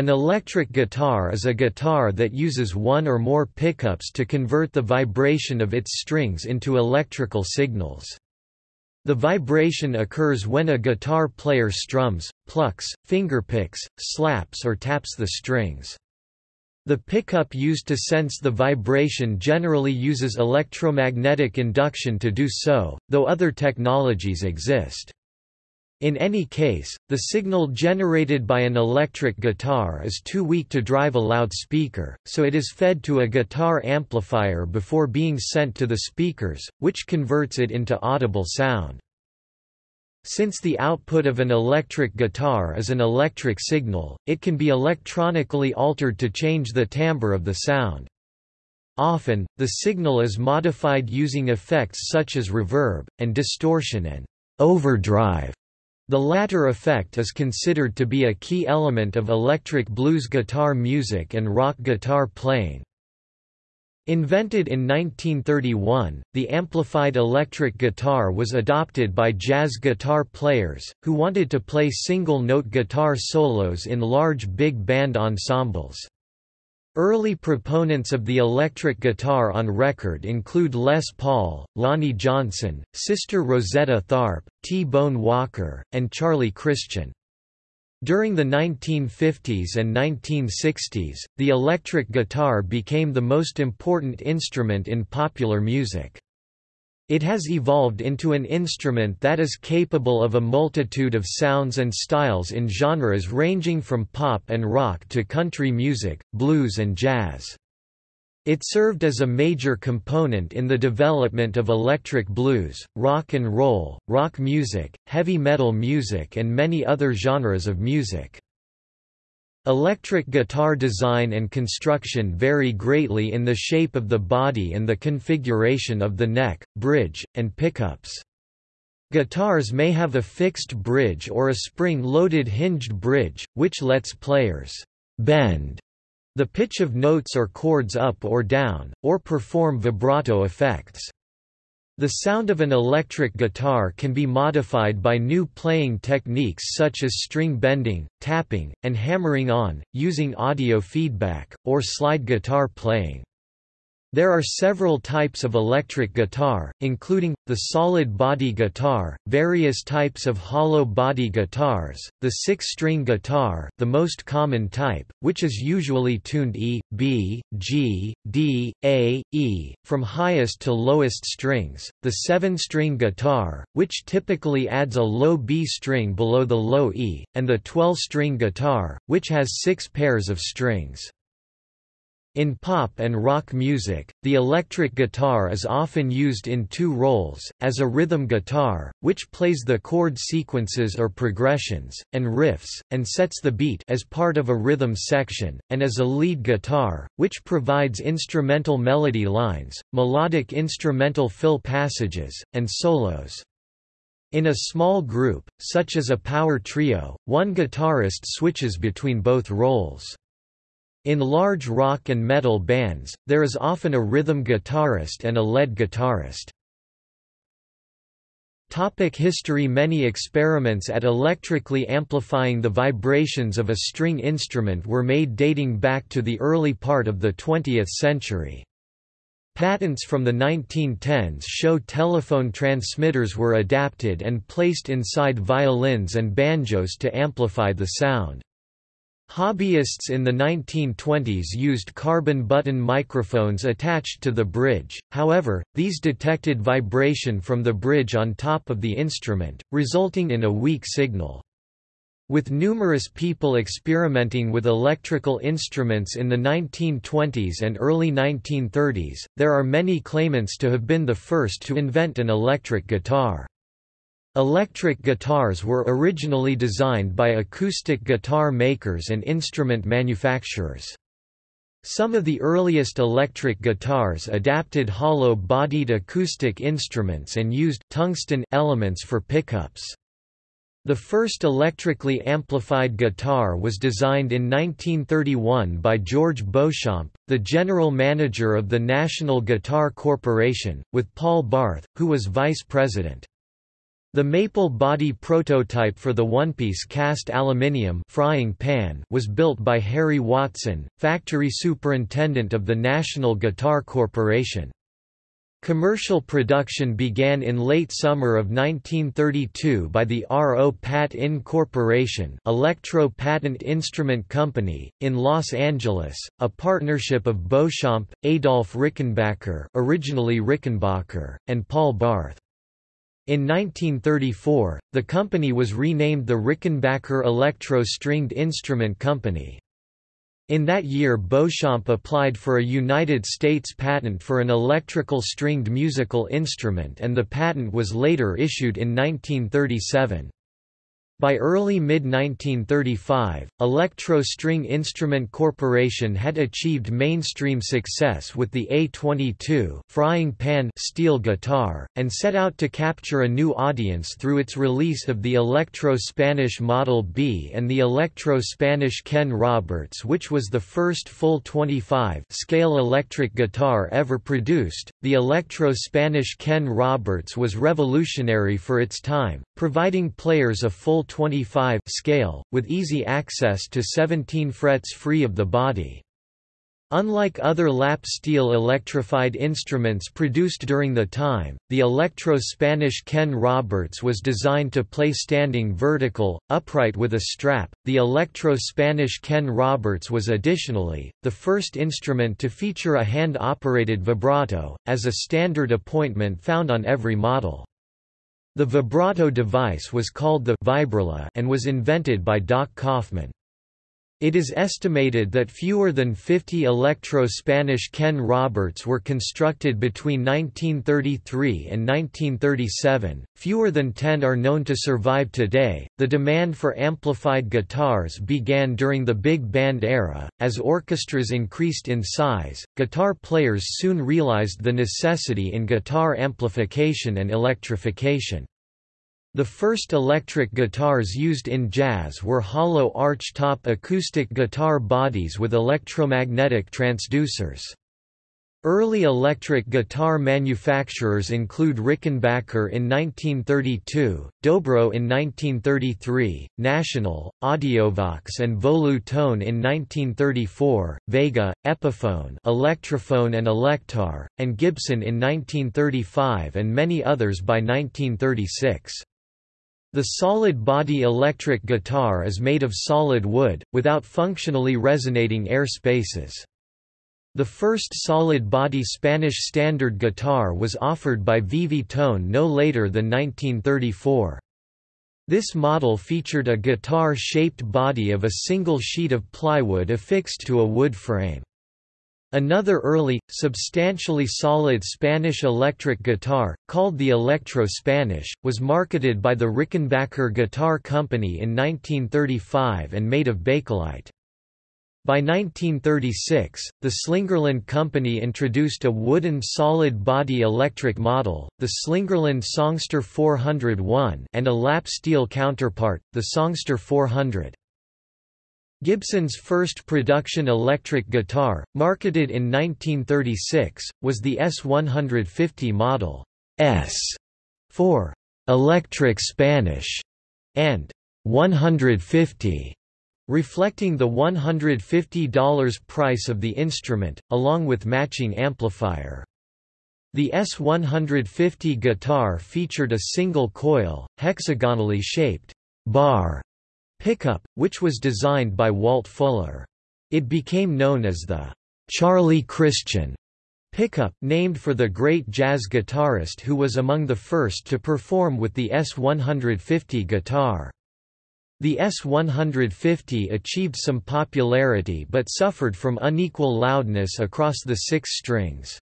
An electric guitar is a guitar that uses one or more pickups to convert the vibration of its strings into electrical signals. The vibration occurs when a guitar player strums, plucks, fingerpicks, slaps or taps the strings. The pickup used to sense the vibration generally uses electromagnetic induction to do so, though other technologies exist. In any case, the signal generated by an electric guitar is too weak to drive a loudspeaker, so it is fed to a guitar amplifier before being sent to the speakers, which converts it into audible sound. Since the output of an electric guitar is an electric signal, it can be electronically altered to change the timbre of the sound. Often, the signal is modified using effects such as reverb, and distortion and overdrive. The latter effect is considered to be a key element of electric blues guitar music and rock guitar playing. Invented in 1931, the amplified electric guitar was adopted by jazz guitar players, who wanted to play single-note guitar solos in large big band ensembles. Early proponents of the electric guitar on record include Les Paul, Lonnie Johnson, Sister Rosetta Tharpe, T-Bone Walker, and Charlie Christian. During the 1950s and 1960s, the electric guitar became the most important instrument in popular music. It has evolved into an instrument that is capable of a multitude of sounds and styles in genres ranging from pop and rock to country music, blues and jazz. It served as a major component in the development of electric blues, rock and roll, rock music, heavy metal music and many other genres of music. Electric guitar design and construction vary greatly in the shape of the body and the configuration of the neck, bridge, and pickups. Guitars may have a fixed bridge or a spring-loaded hinged bridge, which lets players bend the pitch of notes or chords up or down, or perform vibrato effects. The sound of an electric guitar can be modified by new playing techniques such as string bending, tapping, and hammering on, using audio feedback, or slide guitar playing. There are several types of electric guitar, including, the solid body guitar, various types of hollow body guitars, the six-string guitar the most common type, which is usually tuned E, B, G, D, A, E, from highest to lowest strings, the seven-string guitar, which typically adds a low B string below the low E, and the 12-string guitar, which has six pairs of strings. In pop and rock music, the electric guitar is often used in two roles, as a rhythm guitar, which plays the chord sequences or progressions, and riffs, and sets the beat as part of a rhythm section, and as a lead guitar, which provides instrumental melody lines, melodic instrumental fill passages, and solos. In a small group, such as a power trio, one guitarist switches between both roles. In large rock and metal bands, there is often a rhythm guitarist and a lead guitarist. Topic history Many experiments at electrically amplifying the vibrations of a string instrument were made dating back to the early part of the 20th century. Patents from the 1910s show telephone transmitters were adapted and placed inside violins and banjos to amplify the sound. Hobbyists in the 1920s used carbon button microphones attached to the bridge, however, these detected vibration from the bridge on top of the instrument, resulting in a weak signal. With numerous people experimenting with electrical instruments in the 1920s and early 1930s, there are many claimants to have been the first to invent an electric guitar. Electric guitars were originally designed by acoustic guitar makers and instrument manufacturers. Some of the earliest electric guitars adapted hollow-bodied acoustic instruments and used tungsten elements for pickups. The first electrically amplified guitar was designed in 1931 by George Beauchamp, the general manager of the National Guitar Corporation, with Paul Barth, who was vice president. The maple body prototype for the one-piece cast aluminium frying pan was built by Harry Watson, factory superintendent of the National Guitar Corporation. Commercial production began in late summer of 1932 by the Ro-Pat-In Corporation Electro Patent Instrument Company, in Los Angeles, a partnership of Beauchamp, Adolph Rickenbacker originally Rickenbacher, and Paul Barth. In 1934, the company was renamed the Rickenbacker Electro Stringed Instrument Company. In that year Beauchamp applied for a United States patent for an electrical stringed musical instrument and the patent was later issued in 1937. By early mid-1935, Electro String Instrument Corporation had achieved mainstream success with the A-22 frying pan steel guitar, and set out to capture a new audience through its release of the Electro-Spanish Model B and the Electro-Spanish Ken Roberts which was the first full 25 scale electric guitar ever produced. The Electro-Spanish Ken Roberts was revolutionary for its time, providing players a full 25 scale, with easy access to 17 frets free of the body. Unlike other lap steel electrified instruments produced during the time, the Electro-Spanish Ken Roberts was designed to play standing vertical, upright with a strap. The Electro-Spanish Ken Roberts was additionally, the first instrument to feature a hand-operated vibrato, as a standard appointment found on every model. The vibrato device was called the Vibrola and was invented by Doc Kauffman. It is estimated that fewer than 50 Electro-Spanish Ken Roberts were constructed between 1933 and 1937. Fewer than 10 are known to survive today. The demand for amplified guitars began during the big band era. As orchestras increased in size, guitar players soon realized the necessity in guitar amplification and electrification. The first electric guitars used in jazz were hollow arch-top acoustic guitar bodies with electromagnetic transducers. Early electric guitar manufacturers include Rickenbacker in 1932, Dobro in 1933, National, Audiovox and Volu Tone in 1934, Vega, Epiphone Electrophone and Electar, and Gibson in 1935 and many others by 1936. The solid-body electric guitar is made of solid wood, without functionally resonating air spaces. The first solid-body Spanish standard guitar was offered by Vivi Tone no later than 1934. This model featured a guitar-shaped body of a single sheet of plywood affixed to a wood frame. Another early, substantially solid Spanish electric guitar, called the Electro Spanish, was marketed by the Rickenbacker Guitar Company in 1935 and made of bakelite. By 1936, the Slingerland Company introduced a wooden solid-body electric model, the Slingerland Songster 401 and a lap steel counterpart, the Songster 400. Gibson's first production electric guitar, marketed in 1936, was the S150 model S for electric Spanish and 150 reflecting the $150 price of the instrument, along with matching amplifier. The S150 guitar featured a single coil, hexagonally shaped, bar pickup, which was designed by Walt Fuller. It became known as the Charlie Christian pickup, named for the great jazz guitarist who was among the first to perform with the S150 guitar. The S150 achieved some popularity but suffered from unequal loudness across the six strings.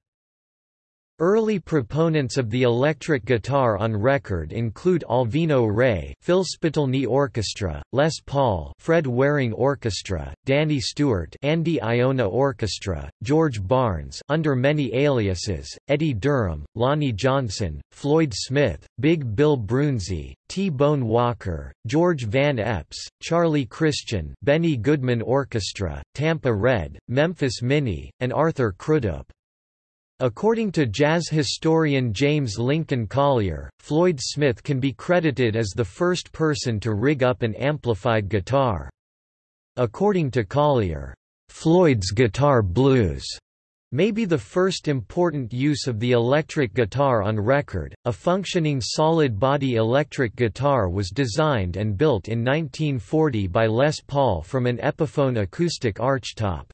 Early proponents of the electric guitar on record include Alvino Rey Phil Spitalny Orchestra, Les Paul Fred Waring Orchestra, Danny Stewart Andy Iona Orchestra, George Barnes under many aliases, Eddie Durham, Lonnie Johnson, Floyd Smith, Big Bill Broonzy, T-Bone Walker, George Van Eps, Charlie Christian Benny Goodman Orchestra, Tampa Red, Memphis Minnie, and Arthur Crudup. According to jazz historian James Lincoln Collier, Floyd Smith can be credited as the first person to rig up an amplified guitar. According to Collier, Floyd's guitar blues may be the first important use of the electric guitar on record. A functioning solid body electric guitar was designed and built in 1940 by Les Paul from an Epiphone acoustic archtop.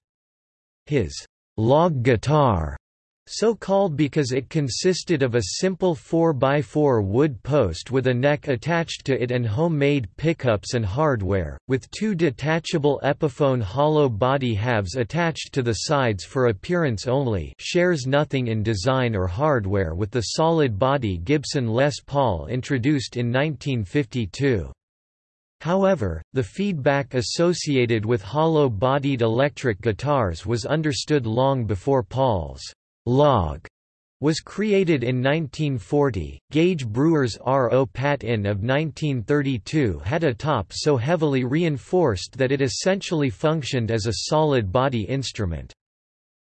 His log guitar so called because it consisted of a simple 4x4 wood post with a neck attached to it and homemade pickups and hardware, with two detachable Epiphone hollow body halves attached to the sides for appearance only shares nothing in design or hardware with the solid body Gibson Les Paul introduced in 1952. However, the feedback associated with hollow-bodied electric guitars was understood long before Paul's log was created in 1940. Gage Brewer's Ro-Pat-In of 1932 had a top so heavily reinforced that it essentially functioned as a solid body instrument.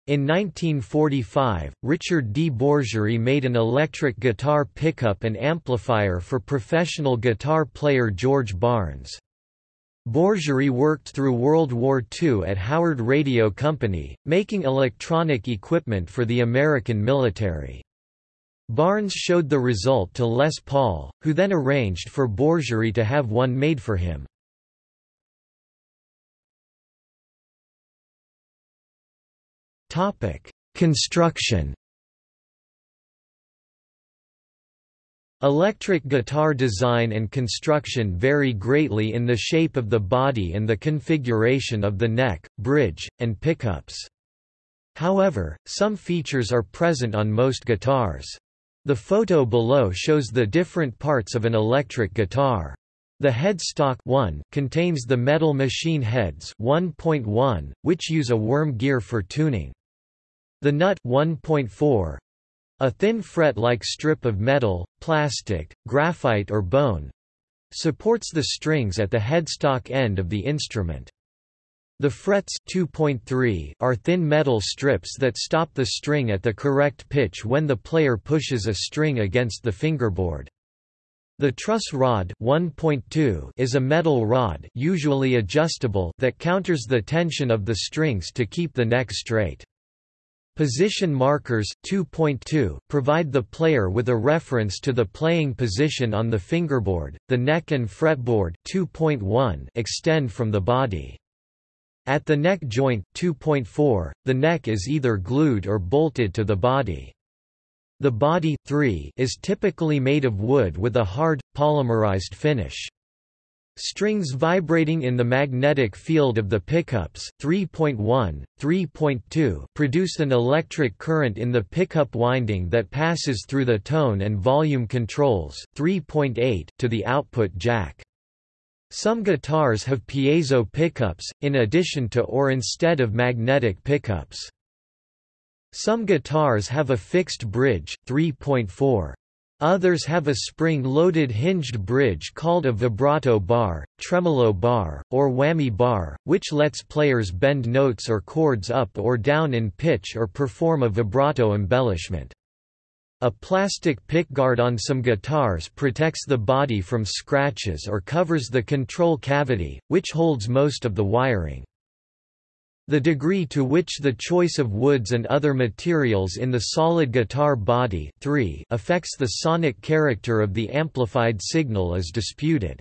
In 1945, Richard D. Bourgerie made an electric guitar pickup and amplifier for professional guitar player George Barnes. Bourgerie worked through World War II at Howard Radio Company, making electronic equipment for the American military. Barnes showed the result to Les Paul, who then arranged for Bourgerie to have one made for him. Construction Electric guitar design and construction vary greatly in the shape of the body and the configuration of the neck, bridge, and pickups. However, some features are present on most guitars. The photo below shows the different parts of an electric guitar. The headstock 1 contains the metal machine heads 1.1, which use a worm gear for tuning. The nut 1.4 a thin fret-like strip of metal, plastic, graphite or bone supports the strings at the headstock end of the instrument. The frets 2.3 are thin metal strips that stop the string at the correct pitch when the player pushes a string against the fingerboard. The truss rod 1.2 is a metal rod usually adjustable that counters the tension of the strings to keep the neck straight. Position markers 2.2 provide the player with a reference to the playing position on the fingerboard. The neck and fretboard 2.1 extend from the body. At the neck joint 2.4, the neck is either glued or bolted to the body. The body 3 is typically made of wood with a hard, polymerized finish. Strings vibrating in the magnetic field of the pickups 3.1, 3.2 produce an electric current in the pickup winding that passes through the tone and volume controls 3.8 to the output jack. Some guitars have piezo pickups, in addition to or instead of magnetic pickups. Some guitars have a fixed bridge 3.4. Others have a spring-loaded hinged bridge called a vibrato bar, tremolo bar, or whammy bar, which lets players bend notes or chords up or down in pitch or perform a vibrato embellishment. A plastic pickguard on some guitars protects the body from scratches or covers the control cavity, which holds most of the wiring. The degree to which the choice of woods and other materials in the solid guitar body 3 affects the sonic character of the amplified signal is disputed.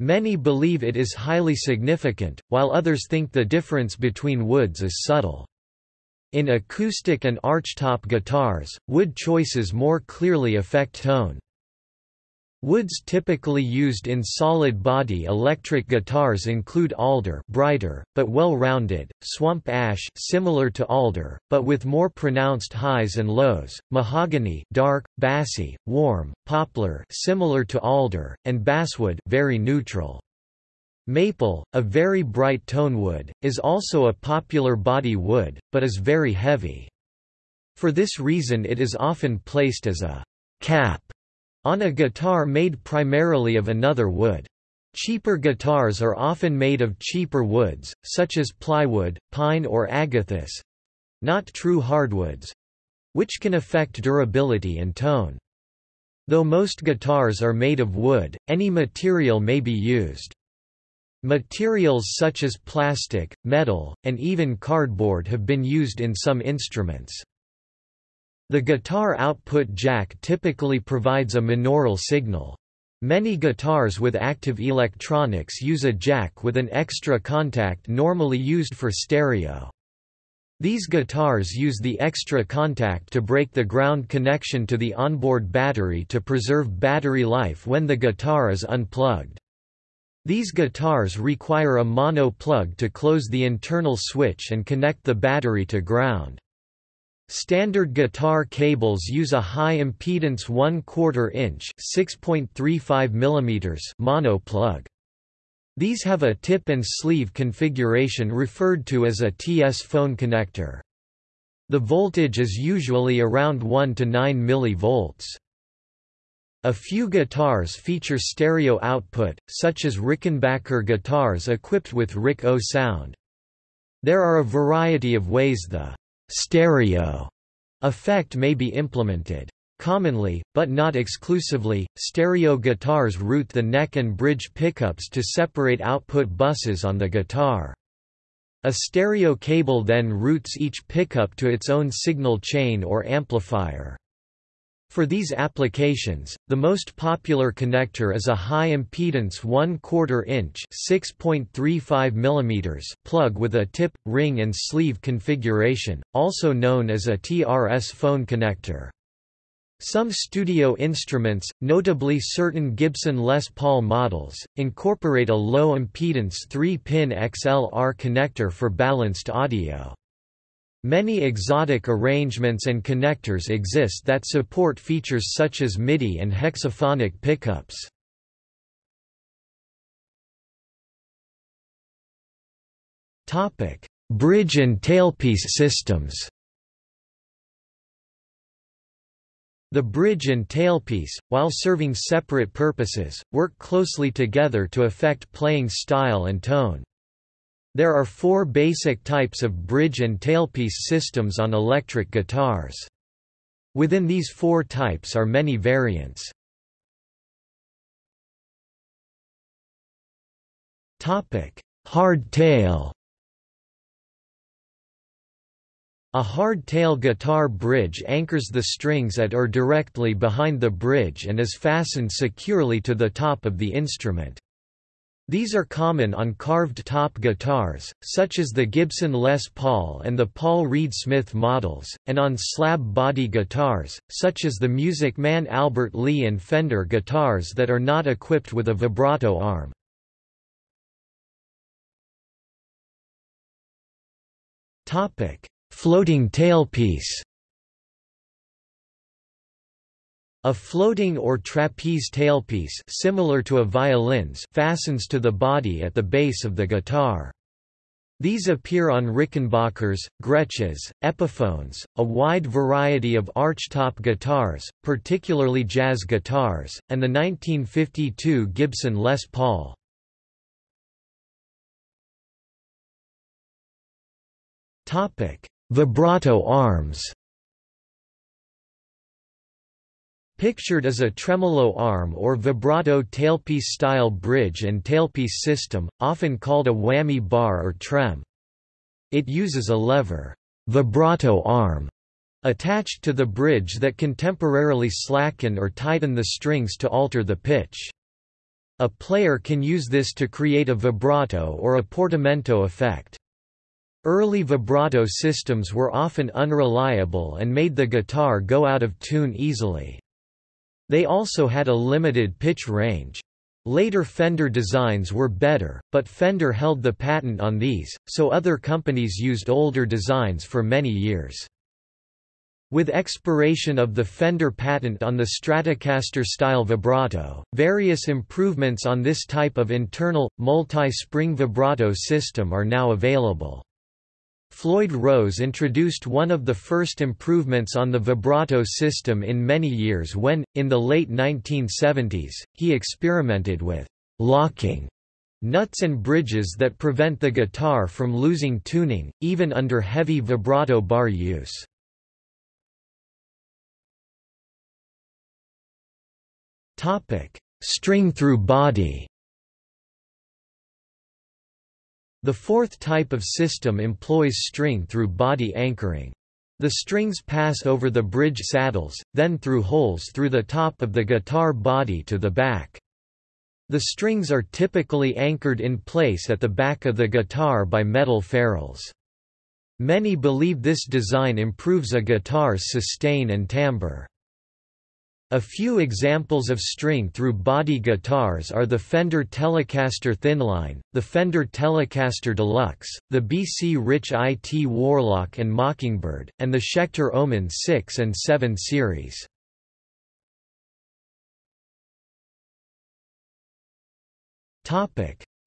Many believe it is highly significant, while others think the difference between woods is subtle. In acoustic and archtop guitars, wood choices more clearly affect tone. Woods typically used in solid-body electric guitars include alder brighter, but well-rounded, swamp ash similar to alder, but with more pronounced highs and lows, mahogany dark, bassy, warm, poplar similar to alder, and basswood very neutral. Maple, a very bright tone wood, is also a popular body wood, but is very heavy. For this reason it is often placed as a cap on a guitar made primarily of another wood. Cheaper guitars are often made of cheaper woods, such as plywood, pine or agathis—not true hardwoods. which can affect durability and tone. Though most guitars are made of wood, any material may be used. Materials such as plastic, metal, and even cardboard have been used in some instruments. The guitar output jack typically provides a monaural signal. Many guitars with active electronics use a jack with an extra contact normally used for stereo. These guitars use the extra contact to break the ground connection to the onboard battery to preserve battery life when the guitar is unplugged. These guitars require a mono plug to close the internal switch and connect the battery to ground. Standard guitar cables use a high impedance 1 4 inch (6.35 mm) mono plug. These have a tip and sleeve configuration referred to as a TS phone connector. The voltage is usually around 1 to 9 mV. A few guitars feature stereo output, such as Rickenbacker guitars equipped with Rick-O-Sound. There are a variety of ways the stereo effect may be implemented. Commonly, but not exclusively, stereo guitars route the neck and bridge pickups to separate output buses on the guitar. A stereo cable then routes each pickup to its own signal chain or amplifier. For these applications, the most popular connector is a high-impedance 1 4 inch mm plug with a tip, ring and sleeve configuration, also known as a TRS phone connector. Some studio instruments, notably certain Gibson Les Paul models, incorporate a low-impedance 3-pin XLR connector for balanced audio. Many exotic arrangements and connectors exist that support features such as MIDI and hexaphonic pickups. Bridge and tailpiece systems The bridge and tailpiece, while serving separate purposes, work closely together to affect playing style and tone. There are four basic types of bridge and tailpiece systems on electric guitars. Within these four types are many variants. Hard tail A hard-tail guitar bridge anchors the strings at or directly behind the bridge and is fastened securely to the top of the instrument. These are common on carved-top guitars, such as the Gibson Les Paul and the Paul Reed Smith models, and on slab-body guitars, such as the Music Man Albert Lee and Fender guitars that are not equipped with a vibrato arm. Floating tailpiece A floating or trapeze tailpiece similar to a violin's fastens to the body at the base of the guitar. These appear on Rickenbackers, Gretsches, Epiphones, a wide variety of archtop guitars, particularly jazz guitars, and the 1952 Gibson Les Paul. Vibrato arms Pictured as a tremolo arm or vibrato tailpiece-style bridge and tailpiece system, often called a whammy bar or trem. It uses a lever vibrato arm attached to the bridge that can temporarily slacken or tighten the strings to alter the pitch. A player can use this to create a vibrato or a portamento effect. Early vibrato systems were often unreliable and made the guitar go out of tune easily. They also had a limited pitch range. Later Fender designs were better, but Fender held the patent on these, so other companies used older designs for many years. With expiration of the Fender patent on the Stratocaster-style vibrato, various improvements on this type of internal, multi-spring vibrato system are now available. Floyd Rose introduced one of the first improvements on the vibrato system in many years when, in the late 1970s, he experimented with locking nuts and bridges that prevent the guitar from losing tuning, even under heavy vibrato bar use. String through body The fourth type of system employs string through body anchoring. The strings pass over the bridge saddles, then through holes through the top of the guitar body to the back. The strings are typically anchored in place at the back of the guitar by metal ferrules. Many believe this design improves a guitar's sustain and timbre. A few examples of string-through-body guitars are the Fender Telecaster Thinline, the Fender Telecaster Deluxe, the BC Rich IT Warlock and Mockingbird, and the Schecter Omen 6 and 7 series.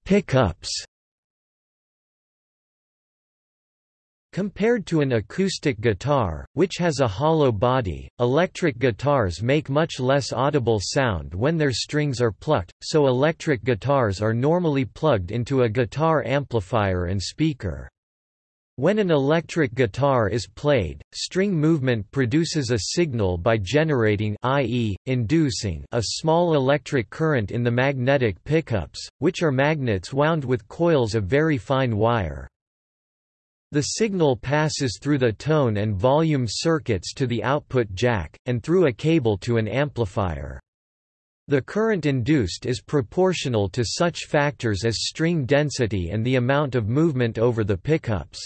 Pickups Compared to an acoustic guitar, which has a hollow body, electric guitars make much less audible sound when their strings are plucked, so electric guitars are normally plugged into a guitar amplifier and speaker. When an electric guitar is played, string movement produces a signal by generating i.e., inducing a small electric current in the magnetic pickups, which are magnets wound with coils of very fine wire. The signal passes through the tone and volume circuits to the output jack, and through a cable to an amplifier. The current induced is proportional to such factors as string density and the amount of movement over the pickups.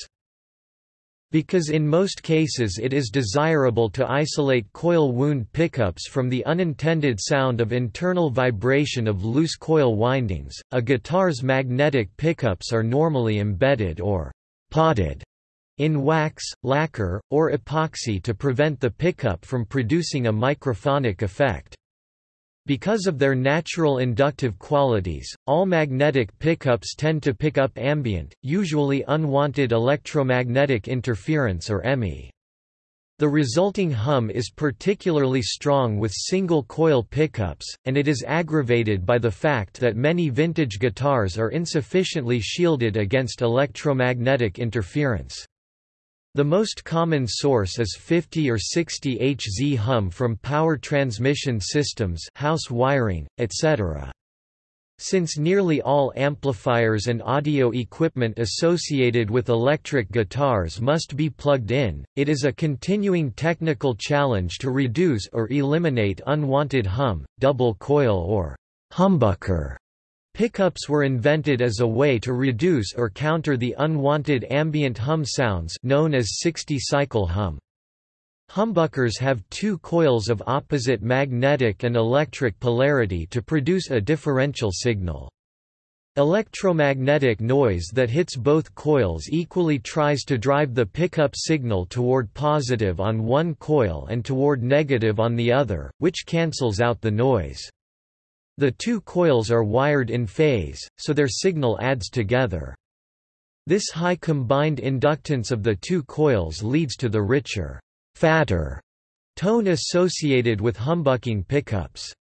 Because in most cases it is desirable to isolate coil wound pickups from the unintended sound of internal vibration of loose coil windings, a guitar's magnetic pickups are normally embedded or potted in wax, lacquer, or epoxy to prevent the pickup from producing a microphonic effect. Because of their natural inductive qualities, all magnetic pickups tend to pick up ambient, usually unwanted electromagnetic interference or EMI. The resulting hum is particularly strong with single-coil pickups, and it is aggravated by the fact that many vintage guitars are insufficiently shielded against electromagnetic interference. The most common source is 50 or 60 Hz hum from power transmission systems house wiring, etc. Since nearly all amplifiers and audio equipment associated with electric guitars must be plugged in, it is a continuing technical challenge to reduce or eliminate unwanted hum, double coil or humbucker. Pickups were invented as a way to reduce or counter the unwanted ambient hum sounds known as 60-cycle hum. Humbuckers have two coils of opposite magnetic and electric polarity to produce a differential signal. Electromagnetic noise that hits both coils equally tries to drive the pickup signal toward positive on one coil and toward negative on the other, which cancels out the noise. The two coils are wired in phase, so their signal adds together. This high combined inductance of the two coils leads to the richer fatter tone associated with humbucking pickups.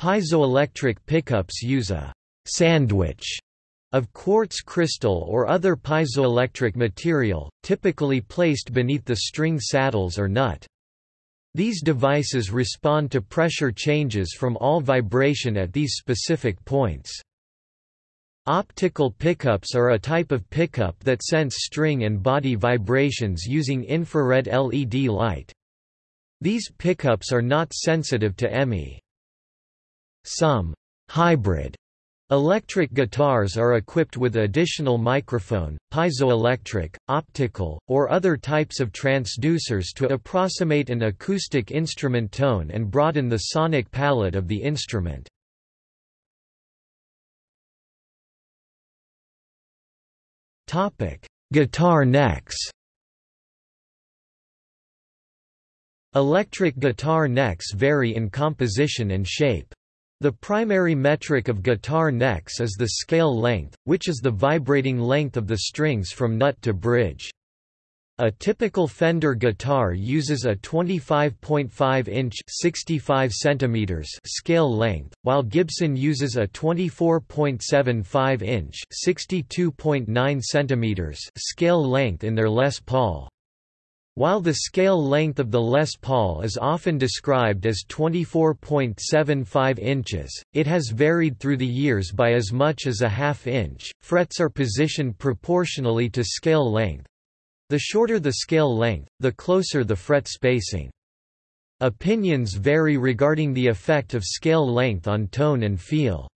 Piezoelectric pickups use a sandwich of quartz crystal or other piezoelectric material, typically placed beneath the string saddles or nut. These devices respond to pressure changes from all vibration at these specific points. Optical pickups are a type of pickup that sense string and body vibrations using infrared LED light. These pickups are not sensitive to EMI. Some hybrid Electric guitars are equipped with additional microphone, piezoelectric, optical, or other types of transducers to approximate an acoustic instrument tone and broaden the sonic palette of the instrument. Topic: Guitar necks. Electric guitar necks vary in composition and shape. The primary metric of guitar necks is the scale length, which is the vibrating length of the strings from nut to bridge. A typical Fender guitar uses a 25.5-inch (65 centimeters) scale length, while Gibson uses a 24.75-inch (62.9 centimeters) scale length in their Les Paul. While the scale length of the Les Paul is often described as 24.75 inches, it has varied through the years by as much as a half inch. Frets are positioned proportionally to scale length. The shorter the scale length, the closer the fret spacing. Opinions vary regarding the effect of scale length on tone and feel.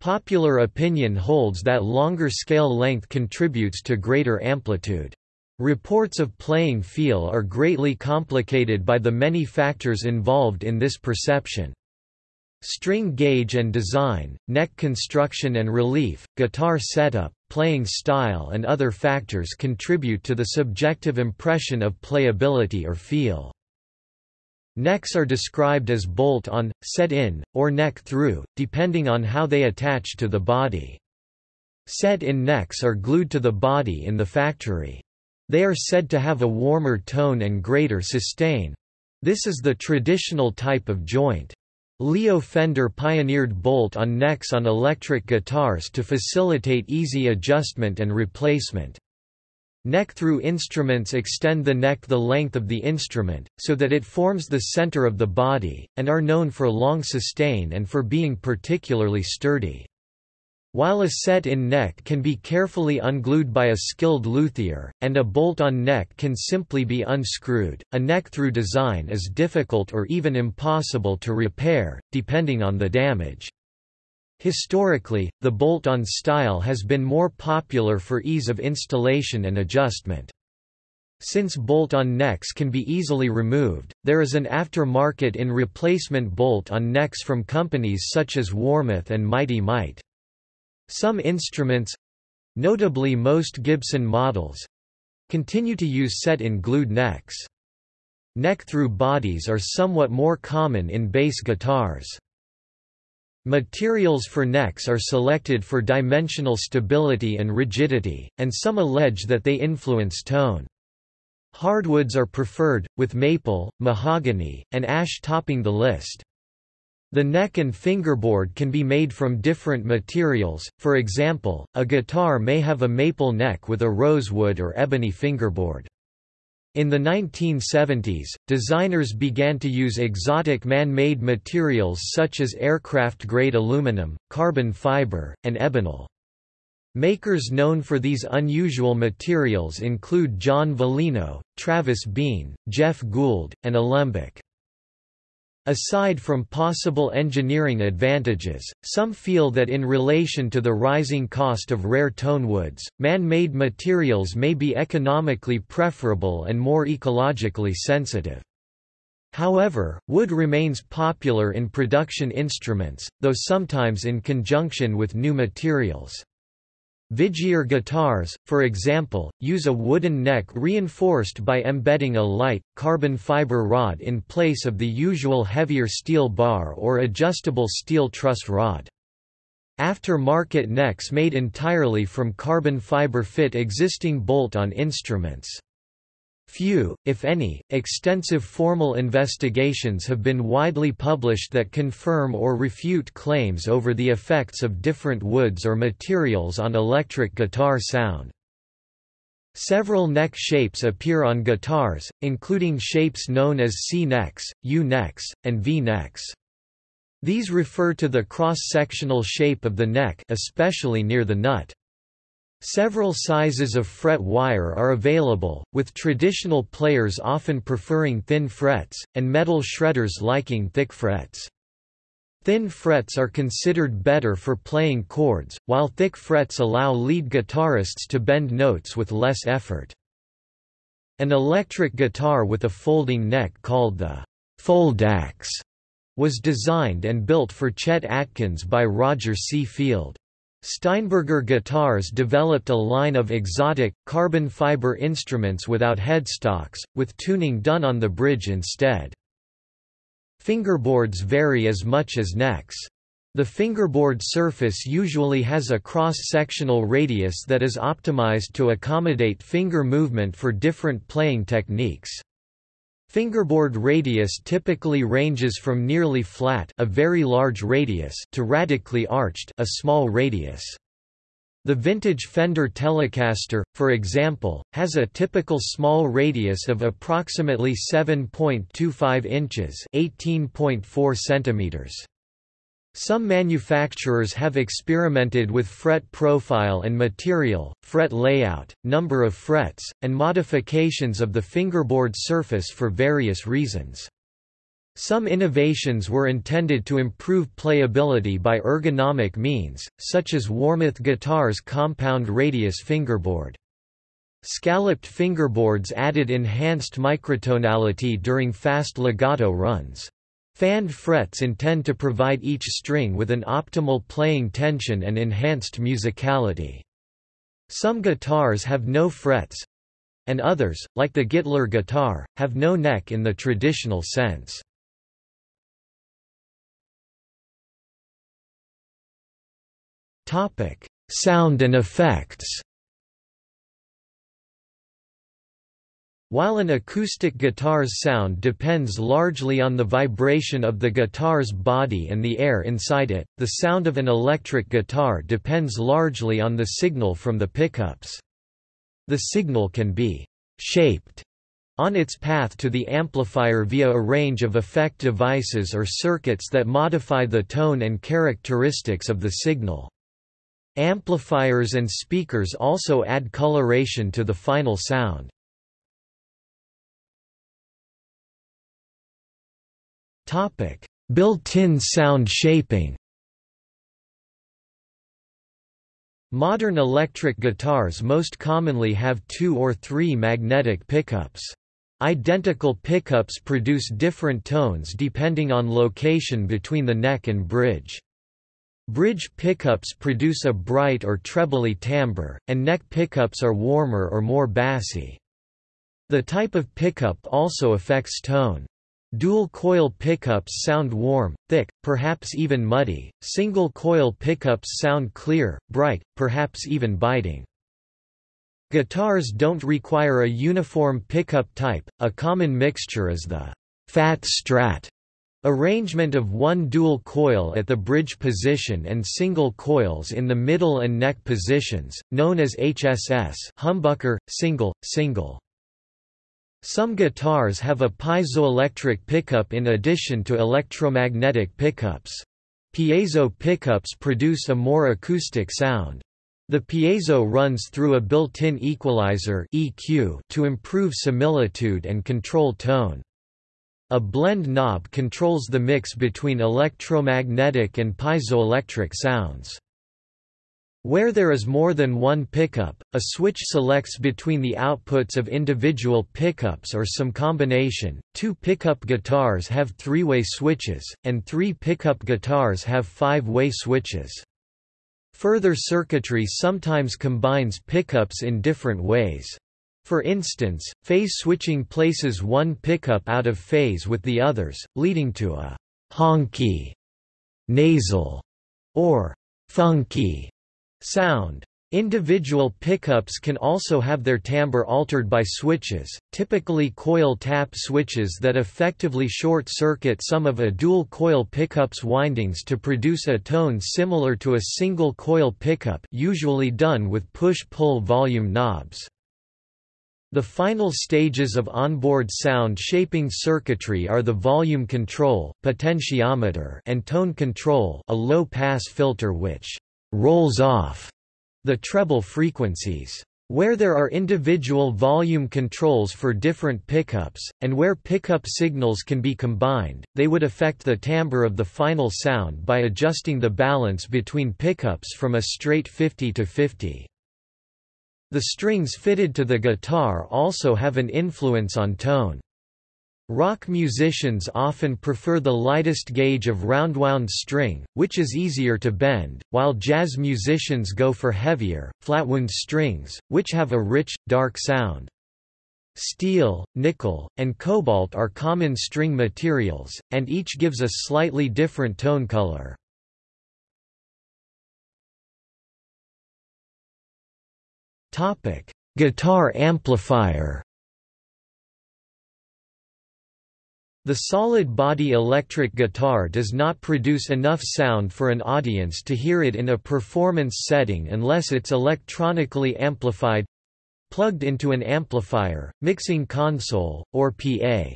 Popular opinion holds that longer scale length contributes to greater amplitude. Reports of playing feel are greatly complicated by the many factors involved in this perception. String gauge and design, neck construction and relief, guitar setup, playing style and other factors contribute to the subjective impression of playability or feel. Necks are described as bolt-on, set-in, or neck-through, depending on how they attach to the body. Set-in necks are glued to the body in the factory. They are said to have a warmer tone and greater sustain. This is the traditional type of joint. Leo Fender pioneered bolt-on necks on electric guitars to facilitate easy adjustment and replacement. Neck-through instruments extend the neck the length of the instrument, so that it forms the center of the body, and are known for long sustain and for being particularly sturdy. While a set-in neck can be carefully unglued by a skilled luthier, and a bolt-on neck can simply be unscrewed, a neck-through design is difficult or even impossible to repair, depending on the damage. Historically, the bolt-on style has been more popular for ease of installation and adjustment. Since bolt-on necks can be easily removed, there is an aftermarket in replacement bolt-on necks from companies such as Warmoth and Mighty Mite. Some instruments—notably most Gibson models—continue to use set-in glued necks. Neck-through bodies are somewhat more common in bass guitars. Materials for necks are selected for dimensional stability and rigidity, and some allege that they influence tone. Hardwoods are preferred, with maple, mahogany, and ash topping the list. The neck and fingerboard can be made from different materials, for example, a guitar may have a maple neck with a rosewood or ebony fingerboard. In the 1970s, designers began to use exotic man-made materials such as aircraft-grade aluminum, carbon fiber, and ebonol. Makers known for these unusual materials include John Veleno, Travis Bean, Jeff Gould, and Alembic. Aside from possible engineering advantages, some feel that in relation to the rising cost of rare tone woods, man-made materials may be economically preferable and more ecologically sensitive. However, wood remains popular in production instruments, though sometimes in conjunction with new materials. Vigier guitars, for example, use a wooden neck reinforced by embedding a light, carbon fiber rod in place of the usual heavier steel bar or adjustable steel truss rod. After-market necks made entirely from carbon fiber fit existing bolt-on instruments. Few, if any, extensive formal investigations have been widely published that confirm or refute claims over the effects of different woods or materials on electric guitar sound. Several neck shapes appear on guitars, including shapes known as C-necks, U-necks, and V-necks. These refer to the cross-sectional shape of the neck especially near the nut. Several sizes of fret wire are available, with traditional players often preferring thin frets, and metal shredders liking thick frets. Thin frets are considered better for playing chords, while thick frets allow lead guitarists to bend notes with less effort. An electric guitar with a folding neck called the Foldaxe was designed and built for Chet Atkins by Roger C. Field. Steinberger Guitars developed a line of exotic, carbon fiber instruments without headstocks, with tuning done on the bridge instead. Fingerboards vary as much as necks. The fingerboard surface usually has a cross-sectional radius that is optimized to accommodate finger movement for different playing techniques. Fingerboard radius typically ranges from nearly flat a very large radius to radically arched a small radius. The vintage Fender Telecaster, for example, has a typical small radius of approximately 7.25 inches (18.4 centimeters). Some manufacturers have experimented with fret profile and material, fret layout, number of frets, and modifications of the fingerboard surface for various reasons. Some innovations were intended to improve playability by ergonomic means, such as Warmoth Guitar's compound radius fingerboard. Scalloped fingerboards added enhanced microtonality during fast legato runs. Fanned frets intend to provide each string with an optimal playing tension and enhanced musicality. Some guitars have no frets, and others, like the Gittler guitar, have no neck in the traditional sense. Topic: Sound and effects. While an acoustic guitar's sound depends largely on the vibration of the guitar's body and the air inside it, the sound of an electric guitar depends largely on the signal from the pickups. The signal can be «shaped» on its path to the amplifier via a range of effect devices or circuits that modify the tone and characteristics of the signal. Amplifiers and speakers also add coloration to the final sound. Built-in sound shaping Modern electric guitars most commonly have two or three magnetic pickups. Identical pickups produce different tones depending on location between the neck and bridge. Bridge pickups produce a bright or trebly timbre, and neck pickups are warmer or more bassy. The type of pickup also affects tone. Dual-coil pickups sound warm, thick, perhaps even muddy, single-coil pickups sound clear, bright, perhaps even biting. Guitars don't require a uniform pickup type, a common mixture is the «fat strat» Arrangement of one dual coil at the bridge position and single coils in the middle and neck positions, known as HSS humbucker, single, single. Some guitars have a piezoelectric pickup in addition to electromagnetic pickups. Piezo pickups produce a more acoustic sound. The piezo runs through a built-in equalizer EQ to improve similitude and control tone. A blend knob controls the mix between electromagnetic and piezoelectric sounds. Where there is more than one pickup, a switch selects between the outputs of individual pickups or some combination. Two pickup guitars have three-way switches, and three pickup guitars have five-way switches. Further circuitry sometimes combines pickups in different ways. For instance, phase switching places one pickup out of phase with the others, leading to a honky, nasal, or funky sound. Individual pickups can also have their timbre altered by switches, typically coil tap switches that effectively short-circuit some of a dual-coil pickup's windings to produce a tone similar to a single-coil pickup usually done with push-pull volume knobs. The final stages of onboard sound shaping circuitry are the volume control potentiometer and tone control a low-pass filter which «rolls off» the treble frequencies. Where there are individual volume controls for different pickups, and where pickup signals can be combined, they would affect the timbre of the final sound by adjusting the balance between pickups from a straight 50 to 50. The strings fitted to the guitar also have an influence on tone. Rock musicians often prefer the lightest gauge of roundwound string, which is easier to bend, while jazz musicians go for heavier, flatwound strings, which have a rich, dark sound. Steel, nickel, and cobalt are common string materials, and each gives a slightly different tone color. Guitar amplifier. The solid-body electric guitar does not produce enough sound for an audience to hear it in a performance setting unless it's electronically amplified—plugged into an amplifier, mixing console, or PA.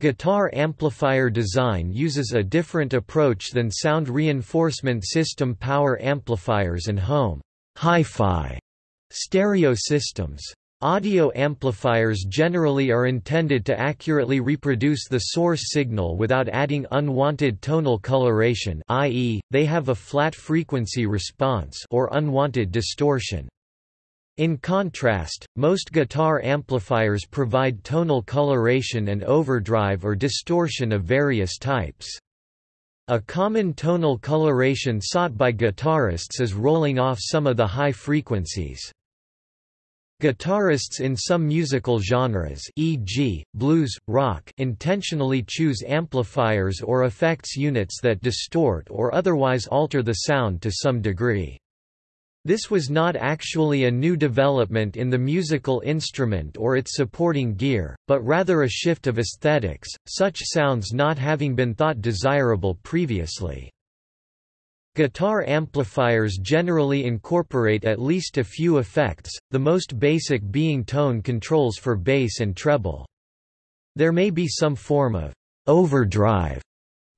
Guitar amplifier design uses a different approach than sound reinforcement system power amplifiers and home hi-fi stereo systems. Audio amplifiers generally are intended to accurately reproduce the source signal without adding unwanted tonal coloration i.e., they have a flat frequency response or unwanted distortion. In contrast, most guitar amplifiers provide tonal coloration and overdrive or distortion of various types. A common tonal coloration sought by guitarists is rolling off some of the high frequencies. Guitarists in some musical genres e.g., blues, rock intentionally choose amplifiers or effects units that distort or otherwise alter the sound to some degree. This was not actually a new development in the musical instrument or its supporting gear, but rather a shift of aesthetics, such sounds not having been thought desirable previously. Guitar amplifiers generally incorporate at least a few effects, the most basic being tone controls for bass and treble. There may be some form of overdrive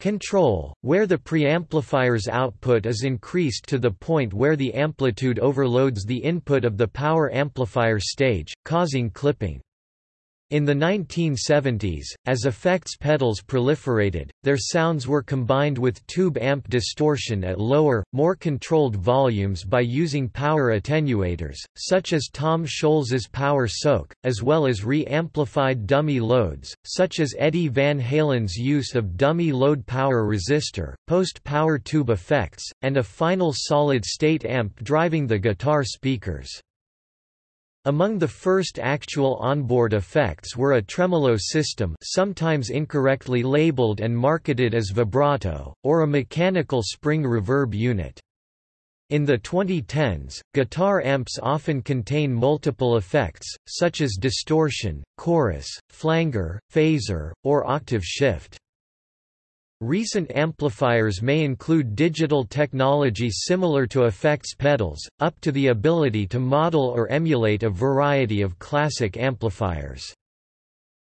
control, where the preamplifier's output is increased to the point where the amplitude overloads the input of the power amplifier stage, causing clipping. In the 1970s, as effects pedals proliferated, their sounds were combined with tube amp distortion at lower, more controlled volumes by using power attenuators, such as Tom Scholz's Power Soak, as well as re-amplified dummy loads, such as Eddie Van Halen's use of dummy load power resistor, post-power tube effects, and a final solid-state amp driving the guitar speakers. Among the first actual onboard effects were a tremolo system sometimes incorrectly labeled and marketed as vibrato, or a mechanical spring reverb unit. In the 2010s, guitar amps often contain multiple effects, such as distortion, chorus, flanger, phaser, or octave shift. Recent amplifiers may include digital technology similar to effects pedals, up to the ability to model or emulate a variety of classic amplifiers.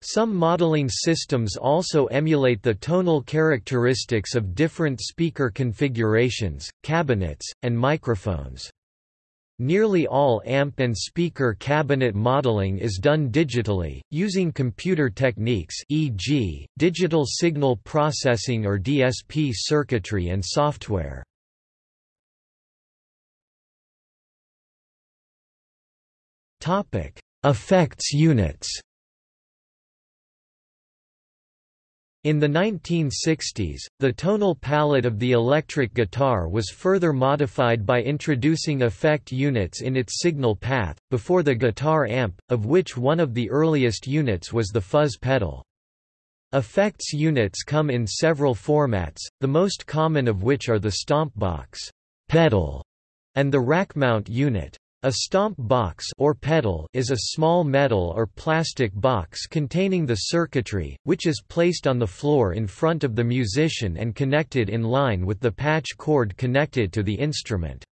Some modeling systems also emulate the tonal characteristics of different speaker configurations, cabinets, and microphones. Nearly all amp and speaker cabinet modeling is done digitally, using computer techniques e.g., digital signal processing or DSP circuitry and software. Effects units In the 1960s, the tonal palette of the electric guitar was further modified by introducing effect units in its signal path, before the guitar amp, of which one of the earliest units was the fuzz pedal. Effects units come in several formats, the most common of which are the stomp box pedal and the rack mount unit. A stomp box or pedal is a small metal or plastic box containing the circuitry, which is placed on the floor in front of the musician and connected in line with the patch cord connected to the instrument.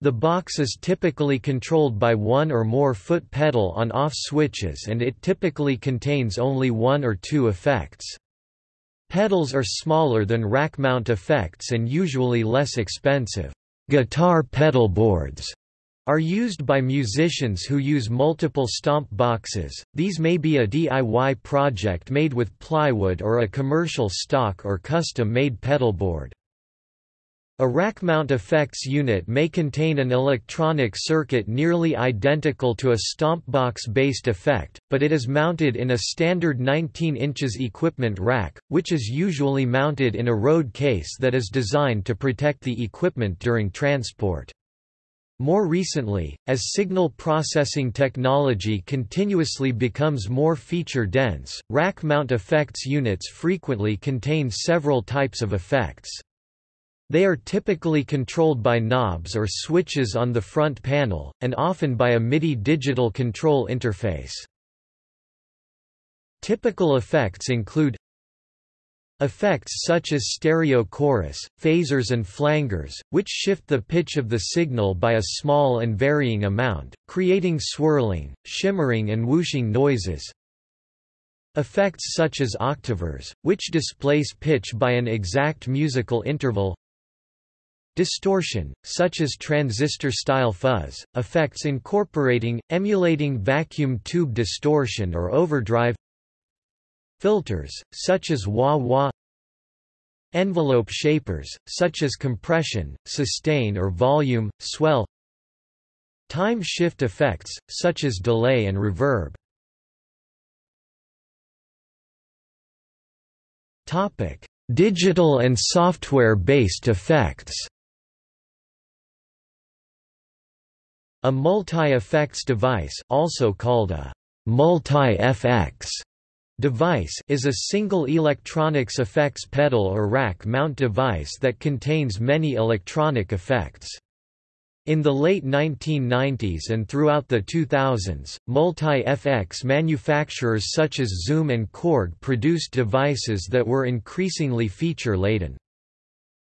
The box is typically controlled by one or more foot pedal on-off switches and it typically contains only one or two effects. Pedals are smaller than rack mount effects and usually less expensive. Guitar pedal boards are used by musicians who use multiple stomp boxes. These may be a DIY project made with plywood or a commercial stock or custom-made pedalboard. A rack mount effects unit may contain an electronic circuit nearly identical to a stomp box-based effect, but it is mounted in a standard 19 inches equipment rack, which is usually mounted in a road case that is designed to protect the equipment during transport. More recently, as signal processing technology continuously becomes more feature-dense, rack-mount effects units frequently contain several types of effects. They are typically controlled by knobs or switches on the front panel, and often by a MIDI digital control interface. Typical effects include Effects such as stereo chorus, phasers and flangers, which shift the pitch of the signal by a small and varying amount, creating swirling, shimmering and whooshing noises. Effects such as octavers, which displace pitch by an exact musical interval. Distortion, such as transistor-style fuzz, effects incorporating, emulating vacuum tube distortion or overdrive Filters, such as wah-wah Envelope shapers, such as compression, sustain or volume, swell Time shift effects, such as delay and reverb. Topic: Digital and software-based effects. A multi-effects device also called a multi-FX Device is a single electronics effects pedal or rack mount device that contains many electronic effects. In the late 1990s and throughout the 2000s, multi-FX manufacturers such as Zoom and Korg produced devices that were increasingly feature-laden.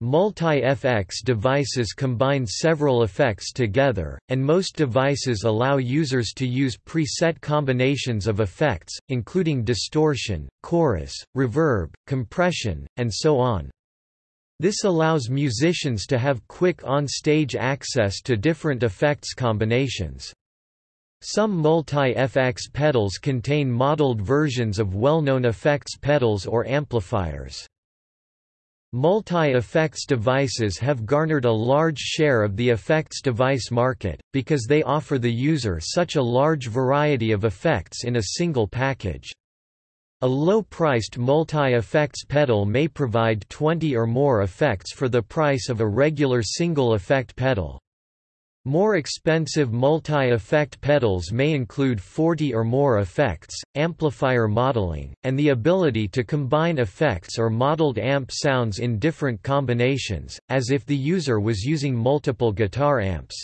Multi-FX devices combine several effects together, and most devices allow users to use preset combinations of effects, including distortion, chorus, reverb, compression, and so on. This allows musicians to have quick on-stage access to different effects combinations. Some multi-FX pedals contain modeled versions of well-known effects pedals or amplifiers. Multi-effects devices have garnered a large share of the effects device market, because they offer the user such a large variety of effects in a single package. A low-priced multi-effects pedal may provide 20 or more effects for the price of a regular single-effect pedal. More expensive multi-effect pedals may include 40 or more effects, amplifier modeling, and the ability to combine effects or modeled amp sounds in different combinations, as if the user was using multiple guitar amps.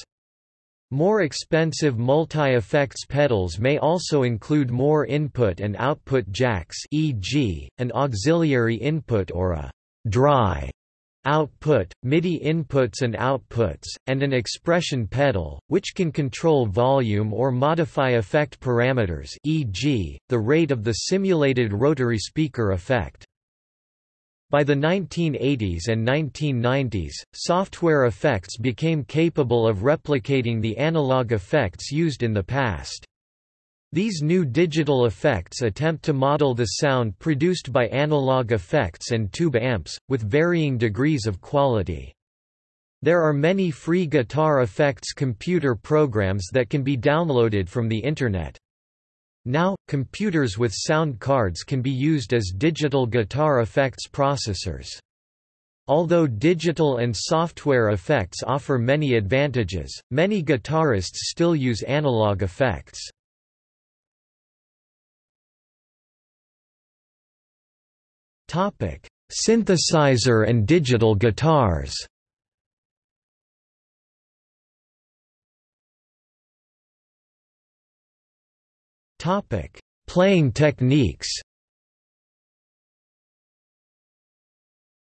More expensive multi-effects pedals may also include more input and output jacks e.g., an auxiliary input or a dry output, MIDI inputs and outputs, and an expression pedal, which can control volume or modify effect parameters e.g., the rate of the simulated rotary speaker effect. By the 1980s and 1990s, software effects became capable of replicating the analog effects used in the past. These new digital effects attempt to model the sound produced by analog effects and tube amps, with varying degrees of quality. There are many free guitar effects computer programs that can be downloaded from the Internet. Now, computers with sound cards can be used as digital guitar effects processors. Although digital and software effects offer many advantages, many guitarists still use analog effects. Topic: Synthesizer and digital guitars. Topic: Playing techniques.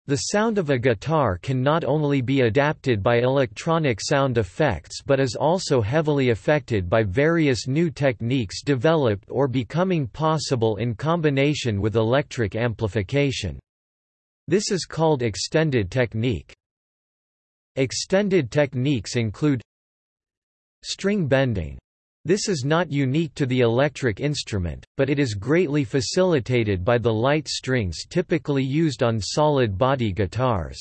The sound of a guitar can not only be adapted by electronic sound effects but is also heavily affected by various new techniques developed or becoming possible in combination with electric amplification. This is called extended technique. Extended techniques include string bending, this is not unique to the electric instrument, but it is greatly facilitated by the light strings typically used on solid-body guitars.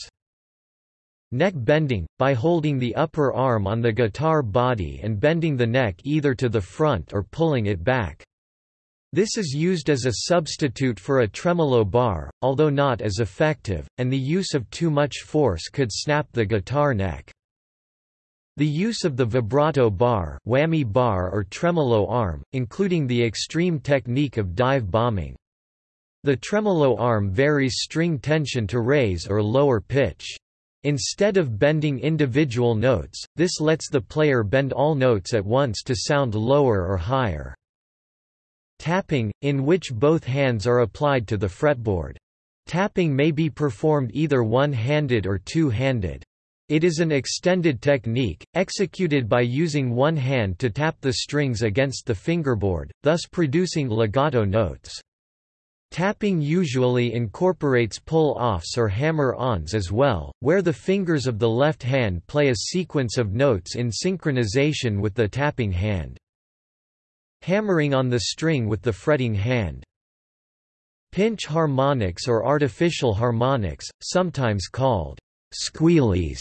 Neck bending, by holding the upper arm on the guitar body and bending the neck either to the front or pulling it back. This is used as a substitute for a tremolo bar, although not as effective, and the use of too much force could snap the guitar neck. The use of the vibrato bar, whammy bar or tremolo arm, including the extreme technique of dive bombing. The tremolo arm varies string tension to raise or lower pitch. Instead of bending individual notes, this lets the player bend all notes at once to sound lower or higher. Tapping, in which both hands are applied to the fretboard. Tapping may be performed either one-handed or two-handed. It is an extended technique, executed by using one hand to tap the strings against the fingerboard, thus producing legato notes. Tapping usually incorporates pull-offs or hammer-ons as well, where the fingers of the left hand play a sequence of notes in synchronization with the tapping hand. Hammering on the string with the fretting hand. Pinch harmonics or artificial harmonics, sometimes called squealies,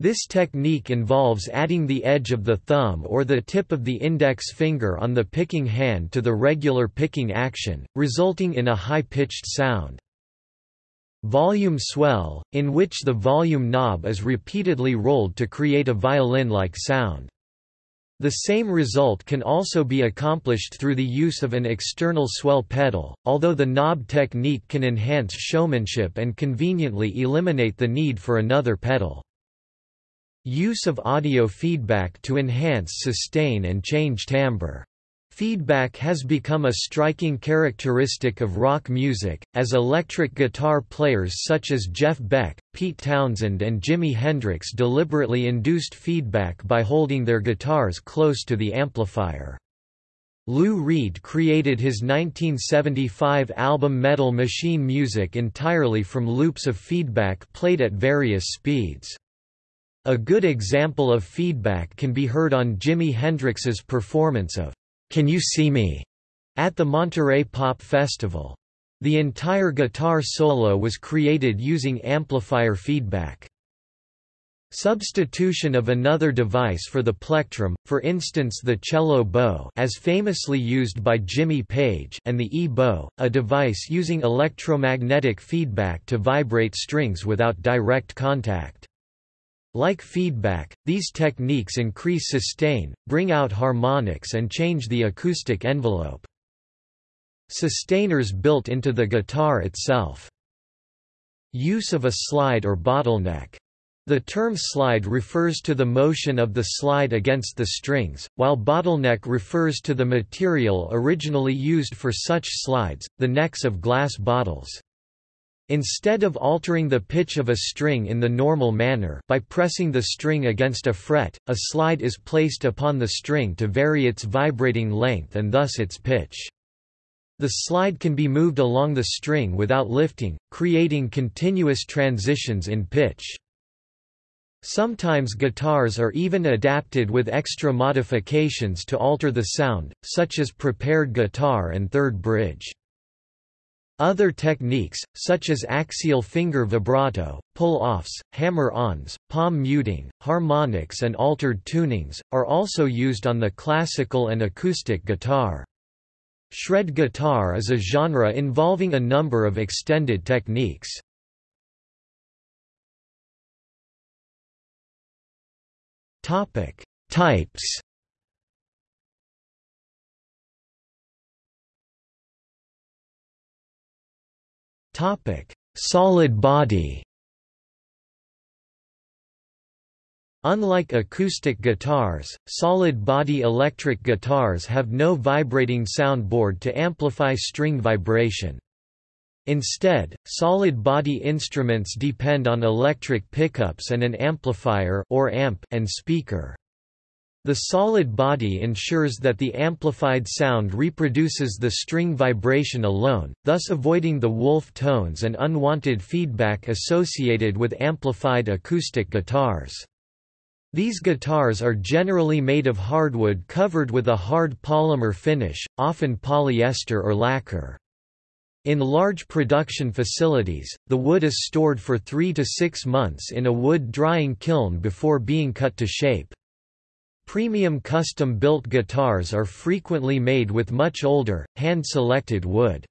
this technique involves adding the edge of the thumb or the tip of the index finger on the picking hand to the regular picking action, resulting in a high-pitched sound. Volume swell, in which the volume knob is repeatedly rolled to create a violin-like sound. The same result can also be accomplished through the use of an external swell pedal, although the knob technique can enhance showmanship and conveniently eliminate the need for another pedal. Use of audio feedback to enhance sustain and change timbre. Feedback has become a striking characteristic of rock music, as electric guitar players such as Jeff Beck, Pete Townshend and Jimi Hendrix deliberately induced feedback by holding their guitars close to the amplifier. Lou Reed created his 1975 album Metal Machine Music entirely from loops of feedback played at various speeds. A good example of feedback can be heard on Jimi Hendrix's performance of Can You See Me at the Monterey Pop Festival. The entire guitar solo was created using amplifier feedback. Substitution of another device for the plectrum, for instance the cello bow as famously used by Jimmy Page and the E-bow, a device using electromagnetic feedback to vibrate strings without direct contact. Like feedback, these techniques increase sustain, bring out harmonics and change the acoustic envelope. Sustainers built into the guitar itself. Use of a slide or bottleneck. The term slide refers to the motion of the slide against the strings, while bottleneck refers to the material originally used for such slides, the necks of glass bottles. Instead of altering the pitch of a string in the normal manner by pressing the string against a fret, a slide is placed upon the string to vary its vibrating length and thus its pitch. The slide can be moved along the string without lifting, creating continuous transitions in pitch. Sometimes guitars are even adapted with extra modifications to alter the sound, such as prepared guitar and third bridge. Other techniques, such as axial finger vibrato, pull-offs, hammer-ons, palm muting, harmonics and altered tunings, are also used on the classical and acoustic guitar. Shred guitar is a genre involving a number of extended techniques. Types Topic: Solid body. Unlike acoustic guitars, solid-body electric guitars have no vibrating soundboard to amplify string vibration. Instead, solid-body instruments depend on electric pickups and an amplifier or amp and speaker. The solid body ensures that the amplified sound reproduces the string vibration alone, thus avoiding the wolf tones and unwanted feedback associated with amplified acoustic guitars. These guitars are generally made of hardwood covered with a hard polymer finish, often polyester or lacquer. In large production facilities, the wood is stored for three to six months in a wood drying kiln before being cut to shape. Premium custom-built guitars are frequently made with much older, hand-selected wood.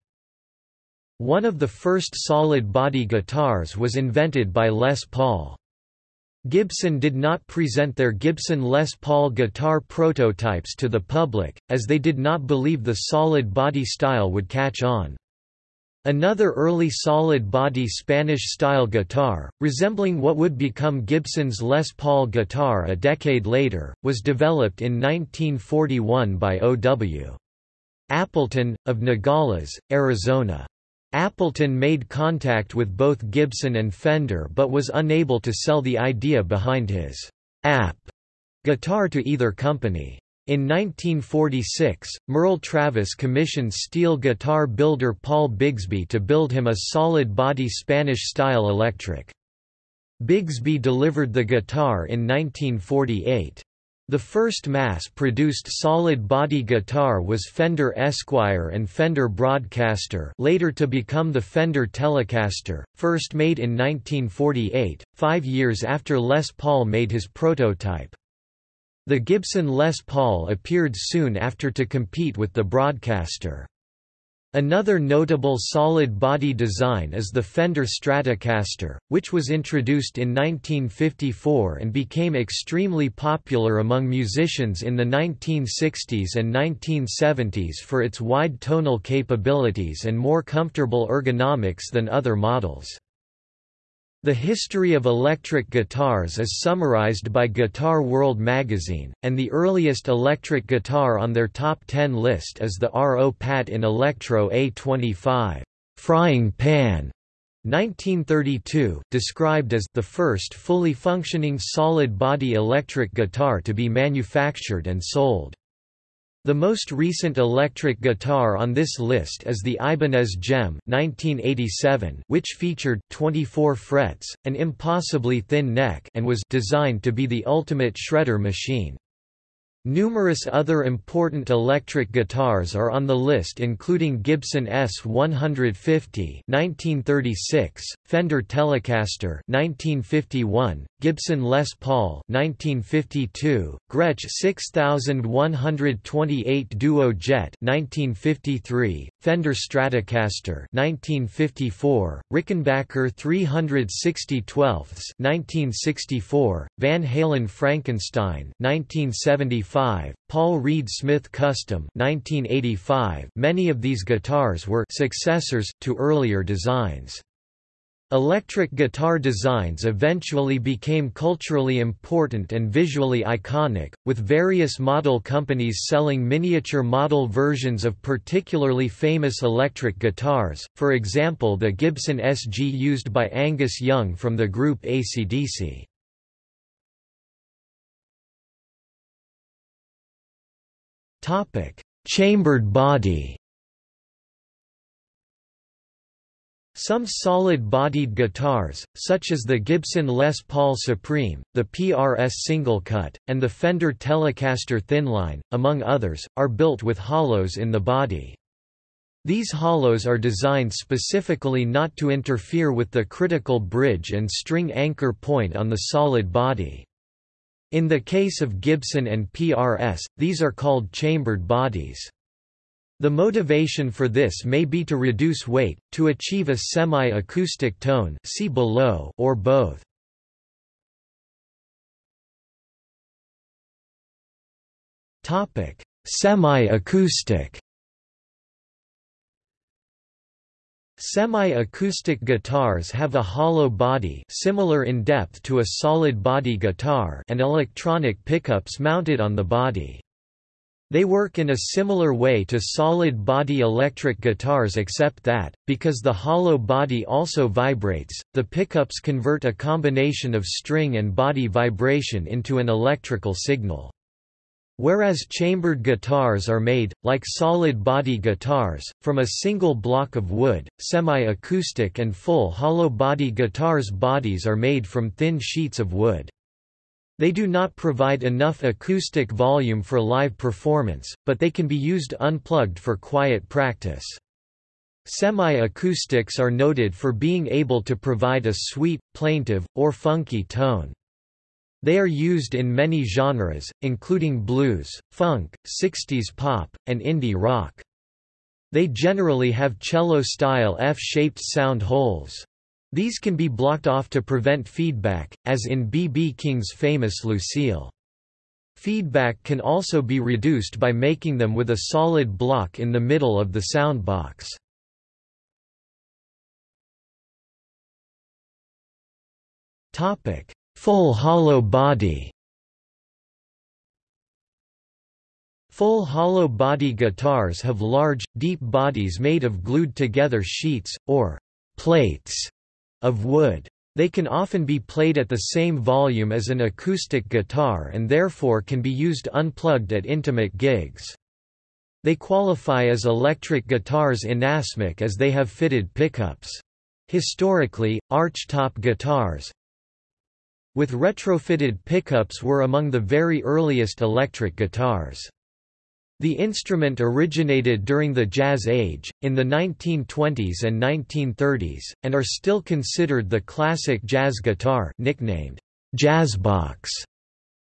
One of the first solid-body guitars was invented by Les Paul. Gibson did not present their Gibson Les Paul guitar prototypes to the public, as they did not believe the solid body style would catch on. Another early solid-body Spanish-style guitar, resembling what would become Gibson's Les Paul guitar a decade later, was developed in 1941 by O.W. Appleton, of Nogales, Arizona. Appleton made contact with both Gibson and Fender but was unable to sell the idea behind his app guitar to either company. In 1946, Merle Travis commissioned steel guitar builder Paul Bigsby to build him a solid-body Spanish-style electric. Bigsby delivered the guitar in 1948. The first mass-produced solid-body guitar was Fender Esquire and Fender Broadcaster later to become the Fender Telecaster, first made in 1948, five years after Les Paul made his prototype. The Gibson Les Paul appeared soon after to compete with the Broadcaster. Another notable solid-body design is the Fender Stratocaster, which was introduced in 1954 and became extremely popular among musicians in the 1960s and 1970s for its wide tonal capabilities and more comfortable ergonomics than other models. The history of electric guitars is summarized by Guitar World magazine, and the earliest electric guitar on their top 10 list is the Ro-Pat-In Electro A25 frying pan 1932, described as the first fully functioning solid-body electric guitar to be manufactured and sold. The most recent electric guitar on this list is the Ibanez JEM 1987, which featured 24 frets, an impossibly thin neck and was designed to be the ultimate shredder machine. Numerous other important electric guitars are on the list including Gibson ES-150 1936, Fender Telecaster 1951, Gibson Les Paul 1952, Gretsch 6128 Duo Jet 1953, Fender Stratocaster 1954, Rickenbacker 360 12ths 1964, Van Halen Frankenstein 1974 1985, Paul Reed Smith Custom 1985. Many of these guitars were successors to earlier designs. Electric guitar designs eventually became culturally important and visually iconic, with various model companies selling miniature model versions of particularly famous electric guitars, for example the Gibson SG used by Angus Young from the group AC/DC. Topic: Chambered body. Some solid-bodied guitars, such as the Gibson Les Paul Supreme, the PRS Single Cut, and the Fender Telecaster Thinline, among others, are built with hollows in the body. These hollows are designed specifically not to interfere with the critical bridge and string anchor point on the solid body. In the case of Gibson and PRS, these are called chambered bodies. The motivation for this may be to reduce weight, to achieve a semi-acoustic tone see below or both. Semi-acoustic Semi-acoustic guitars have a hollow body similar in depth to a solid-body guitar and electronic pickups mounted on the body. They work in a similar way to solid-body electric guitars except that, because the hollow body also vibrates, the pickups convert a combination of string and body vibration into an electrical signal. Whereas chambered guitars are made, like solid-body guitars, from a single block of wood, semi-acoustic and full hollow-body guitars' bodies are made from thin sheets of wood. They do not provide enough acoustic volume for live performance, but they can be used unplugged for quiet practice. Semi-acoustics are noted for being able to provide a sweet, plaintive, or funky tone. They are used in many genres, including blues, funk, 60s pop, and indie rock. They generally have cello-style F-shaped sound holes. These can be blocked off to prevent feedback, as in B.B. King's famous Lucille. Feedback can also be reduced by making them with a solid block in the middle of the sound box. Full hollow body Full hollow body guitars have large, deep bodies made of glued together sheets, or plates, of wood. They can often be played at the same volume as an acoustic guitar and therefore can be used unplugged at intimate gigs. They qualify as electric guitars inasmuch as they have fitted pickups. Historically, archtop guitars with retrofitted pickups were among the very earliest electric guitars. The instrument originated during the Jazz Age, in the 1920s and 1930s, and are still considered the classic jazz guitar nicknamed jazzbox.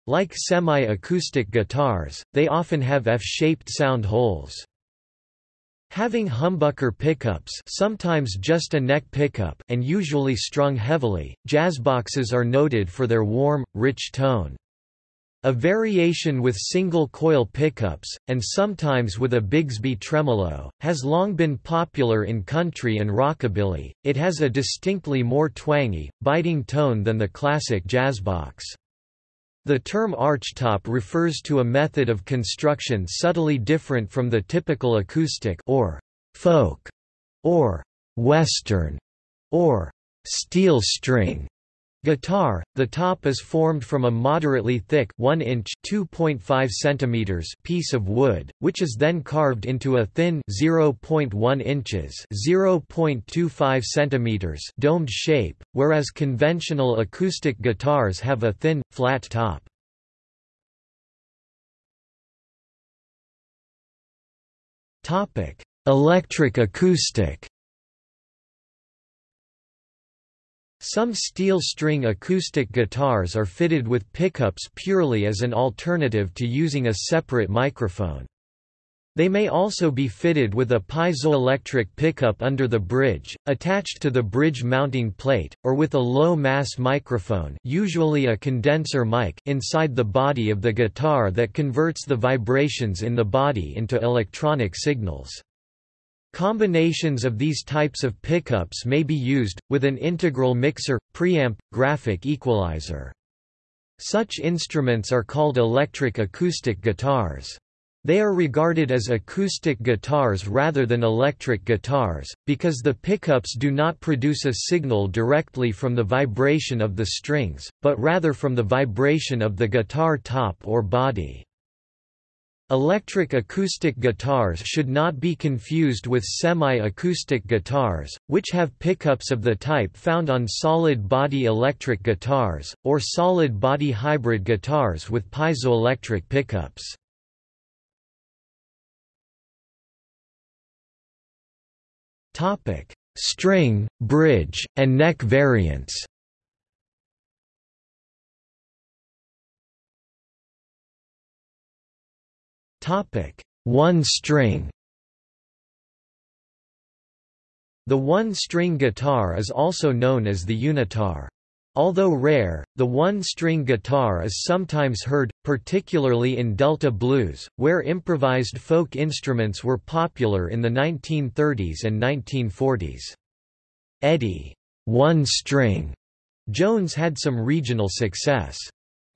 Like semi-acoustic guitars, they often have F-shaped sound holes. Having humbucker pickups sometimes just a neck pickup and usually strung heavily, jazzboxes are noted for their warm, rich tone. A variation with single-coil pickups, and sometimes with a Bigsby tremolo, has long been popular in country and rockabilly. It has a distinctly more twangy, biting tone than the classic jazzbox. The term archtop refers to a method of construction subtly different from the typical acoustic or folk or western or steel string Guitar, the top is formed from a moderately thick 1 inch 2.5 centimeters piece of wood, which is then carved into a thin 0.1 inches 0.25 centimeters domed shape, whereas conventional acoustic guitars have a thin, flat top. Electric acoustic Some steel string acoustic guitars are fitted with pickups purely as an alternative to using a separate microphone. They may also be fitted with a piezoelectric pickup under the bridge, attached to the bridge mounting plate, or with a low-mass microphone usually a condenser mic inside the body of the guitar that converts the vibrations in the body into electronic signals. Combinations of these types of pickups may be used, with an integral mixer, preamp, graphic equalizer. Such instruments are called electric acoustic guitars. They are regarded as acoustic guitars rather than electric guitars, because the pickups do not produce a signal directly from the vibration of the strings, but rather from the vibration of the guitar top or body. Electric acoustic guitars should not be confused with semi-acoustic guitars, which have pickups of the type found on solid-body electric guitars, or solid-body hybrid guitars with piezoelectric pickups. String, bridge, and neck variants One string The one-string guitar is also known as the unitar. Although rare, the one-string guitar is sometimes heard, particularly in Delta blues, where improvised folk instruments were popular in the 1930s and 1940s. Eddie one-string Jones had some regional success.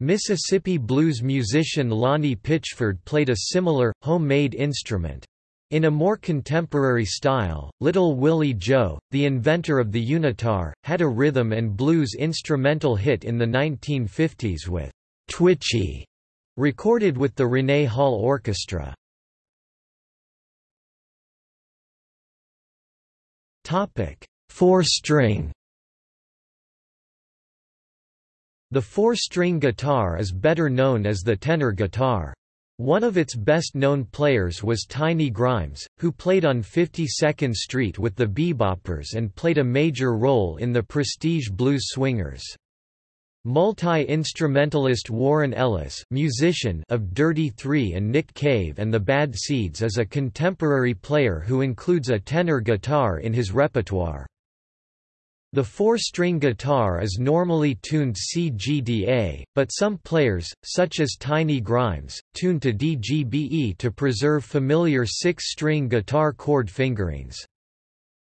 Mississippi blues musician Lonnie Pitchford played a similar, homemade instrument. In a more contemporary style, Little Willie Joe, the inventor of the unitar, had a rhythm and blues instrumental hit in the 1950s with "'Twitchy' recorded with the Rene Hall Orchestra. Four-string The four-string guitar is better known as the tenor guitar. One of its best-known players was Tiny Grimes, who played on 52nd Street with the Beboppers and played a major role in the Prestige Blues Swingers. Multi-instrumentalist Warren Ellis musician of Dirty Three and Nick Cave and the Bad Seeds is a contemporary player who includes a tenor guitar in his repertoire. The four-string guitar is normally tuned CGDA, but some players, such as Tiny Grimes, tune to DGBE to preserve familiar six-string guitar chord fingerings.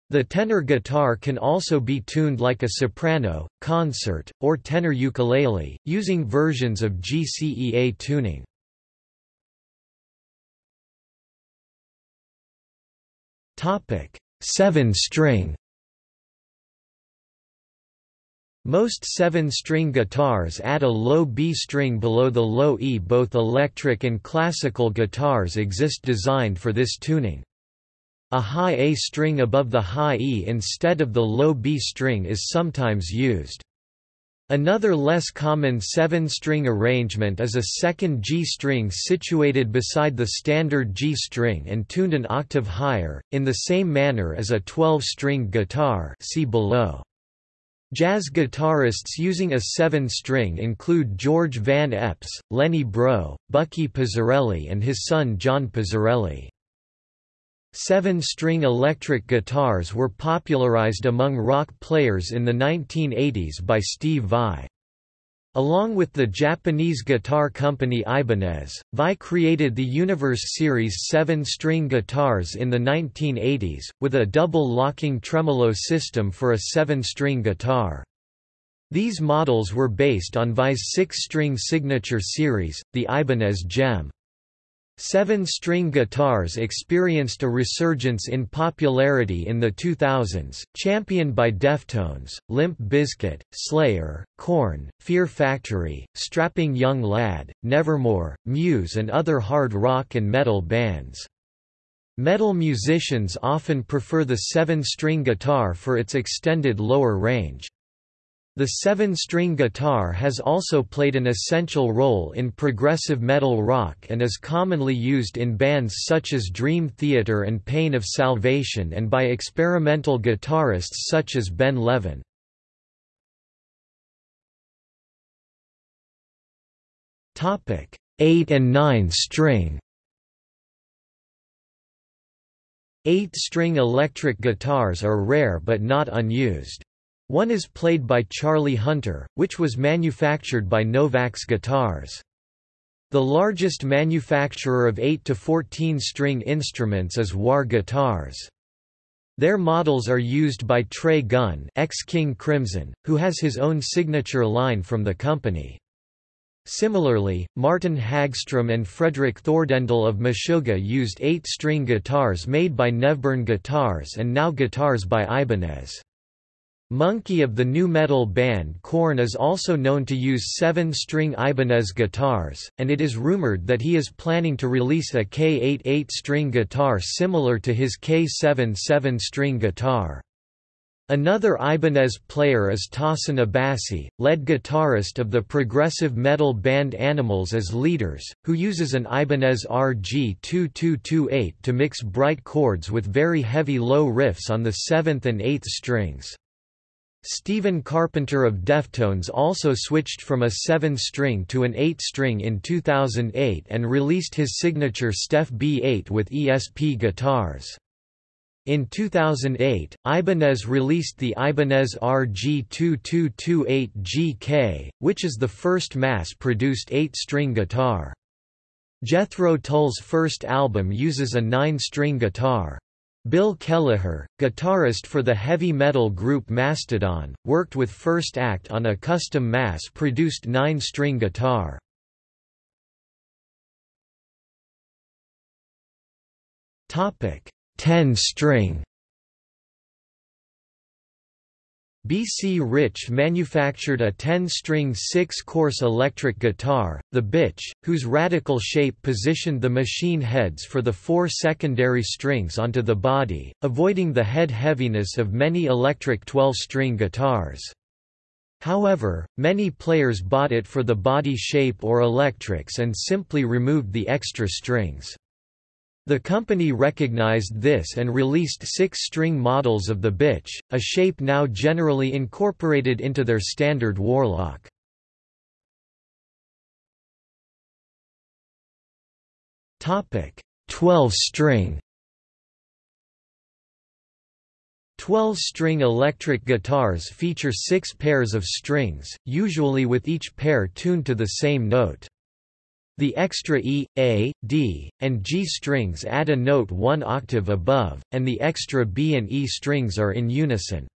The tenor guitar can also be tuned like a soprano, concert, or tenor ukulele, using versions of GCEA tuning. Seven-string most seven-string guitars add a low B string below the low E. Both electric and classical guitars exist designed for this tuning. A high A string above the high E instead of the low B string is sometimes used. Another less common seven-string arrangement is a second G string situated beside the standard G string and tuned an octave higher, in the same manner as a 12-string guitar see below. Jazz guitarists using a seven-string include George Van Eps, Lenny Breau, Bucky Pizzarelli and his son John Pizzarelli. Seven-string electric guitars were popularized among rock players in the 1980s by Steve Vai. Along with the Japanese guitar company Ibanez, Vai created the Universe Series 7-string guitars in the 1980s, with a double locking tremolo system for a 7-string guitar. These models were based on Vai's 6-string signature series, the Ibanez JEM. Seven-string guitars experienced a resurgence in popularity in the 2000s, championed by Deftones, Limp Bizkit, Slayer, Korn, Fear Factory, Strapping Young Lad, Nevermore, Muse and other hard rock and metal bands. Metal musicians often prefer the seven-string guitar for its extended lower range. The seven-string guitar has also played an essential role in progressive metal rock and is commonly used in bands such as Dream Theater and Pain of Salvation and by experimental guitarists such as Ben Levin. Topic: 8 and 9 string. 8-string electric guitars are rare but not unused. One is played by Charlie Hunter, which was manufactured by Novax Guitars. The largest manufacturer of 8 to 14 string instruments is Warr Guitars. Their models are used by Trey Gunn ex-King Crimson, who has his own signature line from the company. Similarly, Martin Hagstrom and Fredrik Thordendal of Meshuggah used 8-string guitars made by Nevborn Guitars and now guitars by Ibanez. Munky of the nu metal band Korn is also known to use seven-string Ibanez guitars, and it is rumored that he is planning to release a K8 8-string guitar similar to his K7 7-string guitar. Another Ibanez player is Tosin Abasi, lead guitarist of the progressive metal band Animals as Leaders, who uses an Ibanez RG-2228 to mix bright chords with very heavy low riffs on the 7th and 8th strings. Stephen Carpenter of Deftones also switched from a 7-string to an 8-string in 2008 and released his signature Steph B8 with ESP guitars. In 2008, Ibanez released the Ibanez RG2228GK, which is the first mass-produced 8-string guitar. Jethro Tull's first album uses a 9-string guitar. Bill Kelliher, guitarist for the heavy metal group Mastodon, worked with First Act on a custom mass-produced nine-string guitar. Ten-string B.C. Rich manufactured a 10-string six-course electric guitar, the Bich, whose radical shape positioned the machine heads for the four secondary strings onto the body, avoiding the head heaviness of many electric 12-string guitars. However, many players bought it for the body shape or electrics and simply removed the extra strings. The company recognized this and released six-string models of the Bich, a shape now generally incorporated into their standard Warlock. Topic: 12-string 12-string electric guitars feature six pairs of strings, usually with each pair tuned to the same note. The extra E, A, D, and G strings add a note one octave above, and the extra B and E strings are in unison.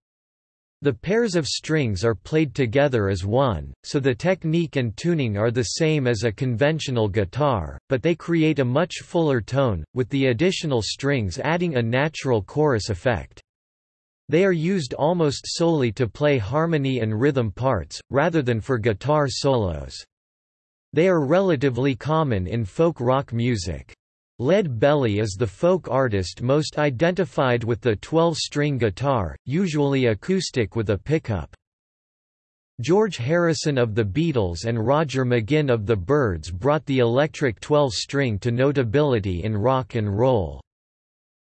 The pairs of strings are played together as one, so the technique and tuning are the same as a conventional guitar, but they create a much fuller tone, with the additional strings adding a natural chorus effect. They are used almost solely to play harmony and rhythm parts, rather than for guitar solos. They are relatively common in folk rock music. Lead Belly is the folk artist most identified with the 12-string guitar, usually acoustic with a pickup. George Harrison of the Beatles and Roger McGuinn of the Byrds brought the electric 12-string to notability in rock and roll.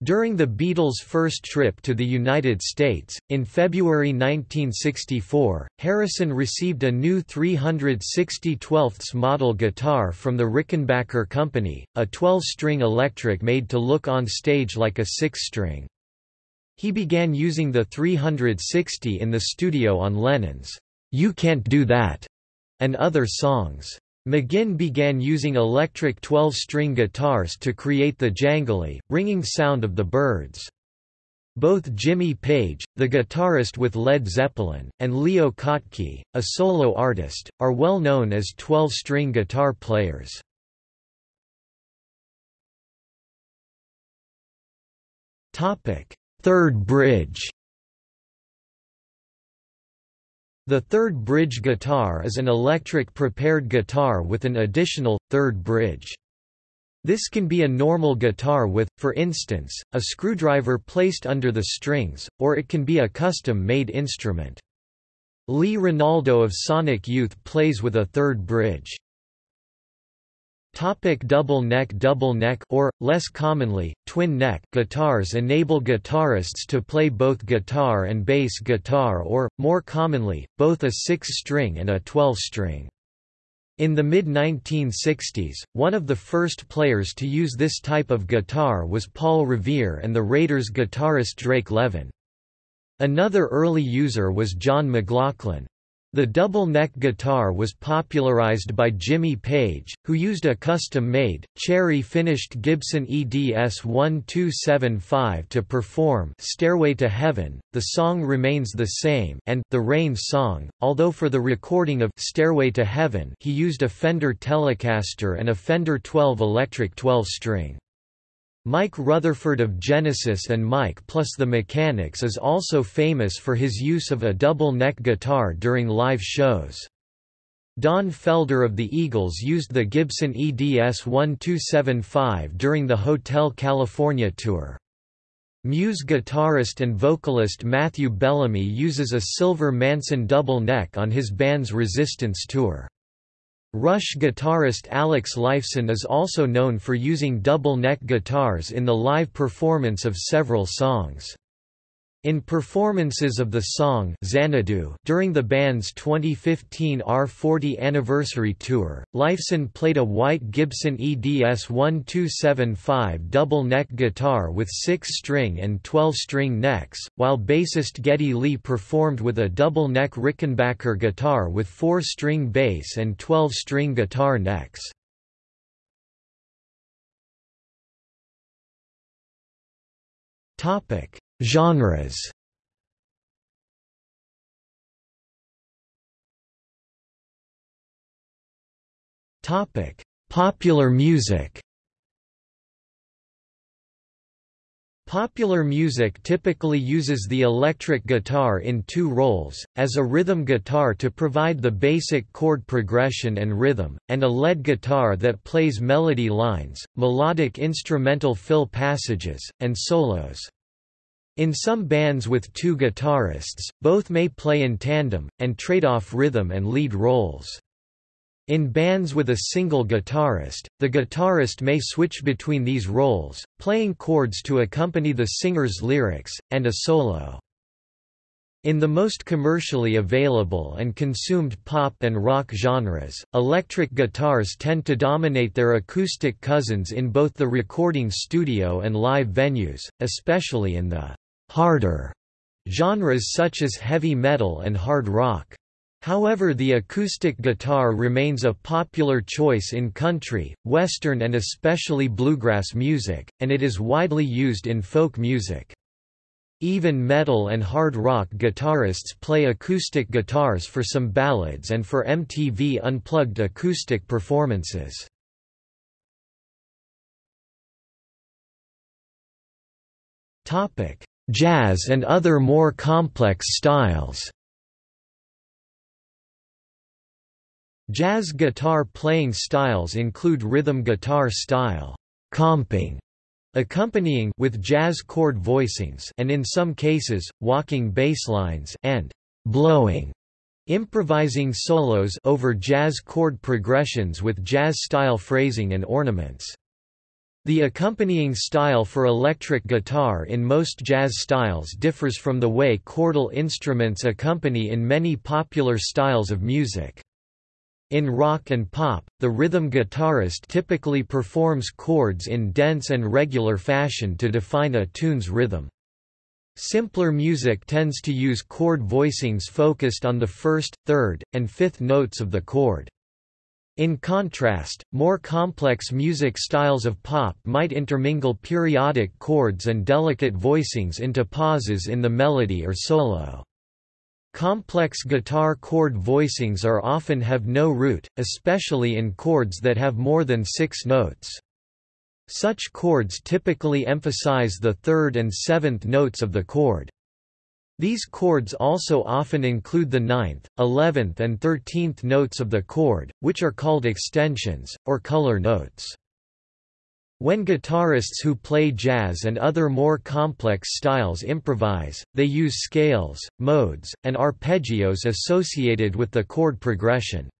During the Beatles' first trip to the United States, in February 1964, Harrison received a new 360 12ths model guitar from the Rickenbacker Company, a 12-string electric made to look on stage like a six-string. He began using the 360 in the studio on Lennon's You Can't Do That and other songs. McGuinn began using electric 12-string guitars to create the jangly, ringing sound of the Byrds. Both Jimmy Page, the guitarist with Led Zeppelin, and Leo Kottke, a solo artist, are well known as 12-string guitar players. Third bridge The third bridge guitar is an electric prepared guitar with an additional, third bridge. This can be a normal guitar with, for instance, a screwdriver placed under the strings, or it can be a custom-made instrument. Lee Ranaldo of Sonic Youth plays with a third bridge. Topic double neck Double neck or, less commonly, twin neck guitars enable guitarists to play both guitar and bass guitar or, more commonly, both a six-string and a twelve-string. In the mid-1960s, one of the first players to use this type of guitar was Paul Revere and the Raiders guitarist Drake Levin. Another early user was John McLaughlin. The double-neck guitar was popularized by Jimmy Page, who used a custom-made, cherry-finished Gibson EDS 1275 to perform Stairway to Heaven. The song remains the same and The Rain Song, although for the recording of Stairway to Heaven he used a Fender Telecaster and a Fender 12 electric 12-string. Mike Rutherford of Genesis and Mike plus the Mechanics is also famous for his use of a double-neck guitar during live shows. Don Felder of the Eagles used the Gibson EDS 1275 during the Hotel California tour. Muse guitarist and vocalist Matthew Bellamy uses a silver Manson double neck on his band's Resistance tour. Rush guitarist Alex Lifeson is also known for using double-neck guitars in the live performance of several songs. In performances of the song Xanadu during the band's 2015 R40 anniversary tour, Lifeson played a white Gibson EDS 1275 double-neck guitar with 6-string and 12-string necks, while bassist Geddy Lee performed with a double-neck Rickenbacker guitar with 4-string bass and 12-string guitar necks. Topic Genres Topic: Popular music. Popular music typically uses the electric guitar in two roles, as a rhythm guitar to provide the basic chord progression and rhythm, and a lead guitar that plays melody lines, melodic instrumental fill passages, and solos. In some bands with two guitarists, both may play in tandem, and trade off rhythm and lead roles. In bands with a single guitarist, the guitarist may switch between these roles, playing chords to accompany the singer's lyrics, and a solo. In the most commercially available and consumed pop and rock genres, electric guitars tend to dominate their acoustic cousins in both the recording studio and live venues, especially in the harder genres such as heavy metal and hard rock. However the acoustic guitar remains a popular choice in country, western and especially bluegrass music, and it is widely used in folk music. Even metal and hard rock guitarists play acoustic guitars for some ballads and for MTV Unplugged acoustic performances. Jazz and other more complex styles Jazz guitar playing styles include rhythm guitar style, comping, accompanying with jazz chord voicings and in some cases, walking bass lines and blowing improvising solos over jazz chord progressions with jazz-style phrasing and ornaments. The accompanying style for electric guitar in most jazz styles differs from the way chordal instruments accompany in many popular styles of music. In rock and pop, the rhythm guitarist typically performs chords in dense and regular fashion to define a tune's rhythm. Simpler music tends to use chord voicings focused on the first, third, and fifth notes of the chord. In contrast, more complex music styles of pop might intermingle periodic chords and delicate voicings into pauses in the melody or solo. Complex guitar chord voicings are often have no root, especially in chords that have more than six notes. Such chords typically emphasize the third and seventh notes of the chord. These chords also often include the ninth, eleventh and thirteenth notes of the chord, which are called extensions, or color notes. When guitarists who play jazz and other more complex styles improvise, they use scales, modes, and arpeggios associated with the chord progression.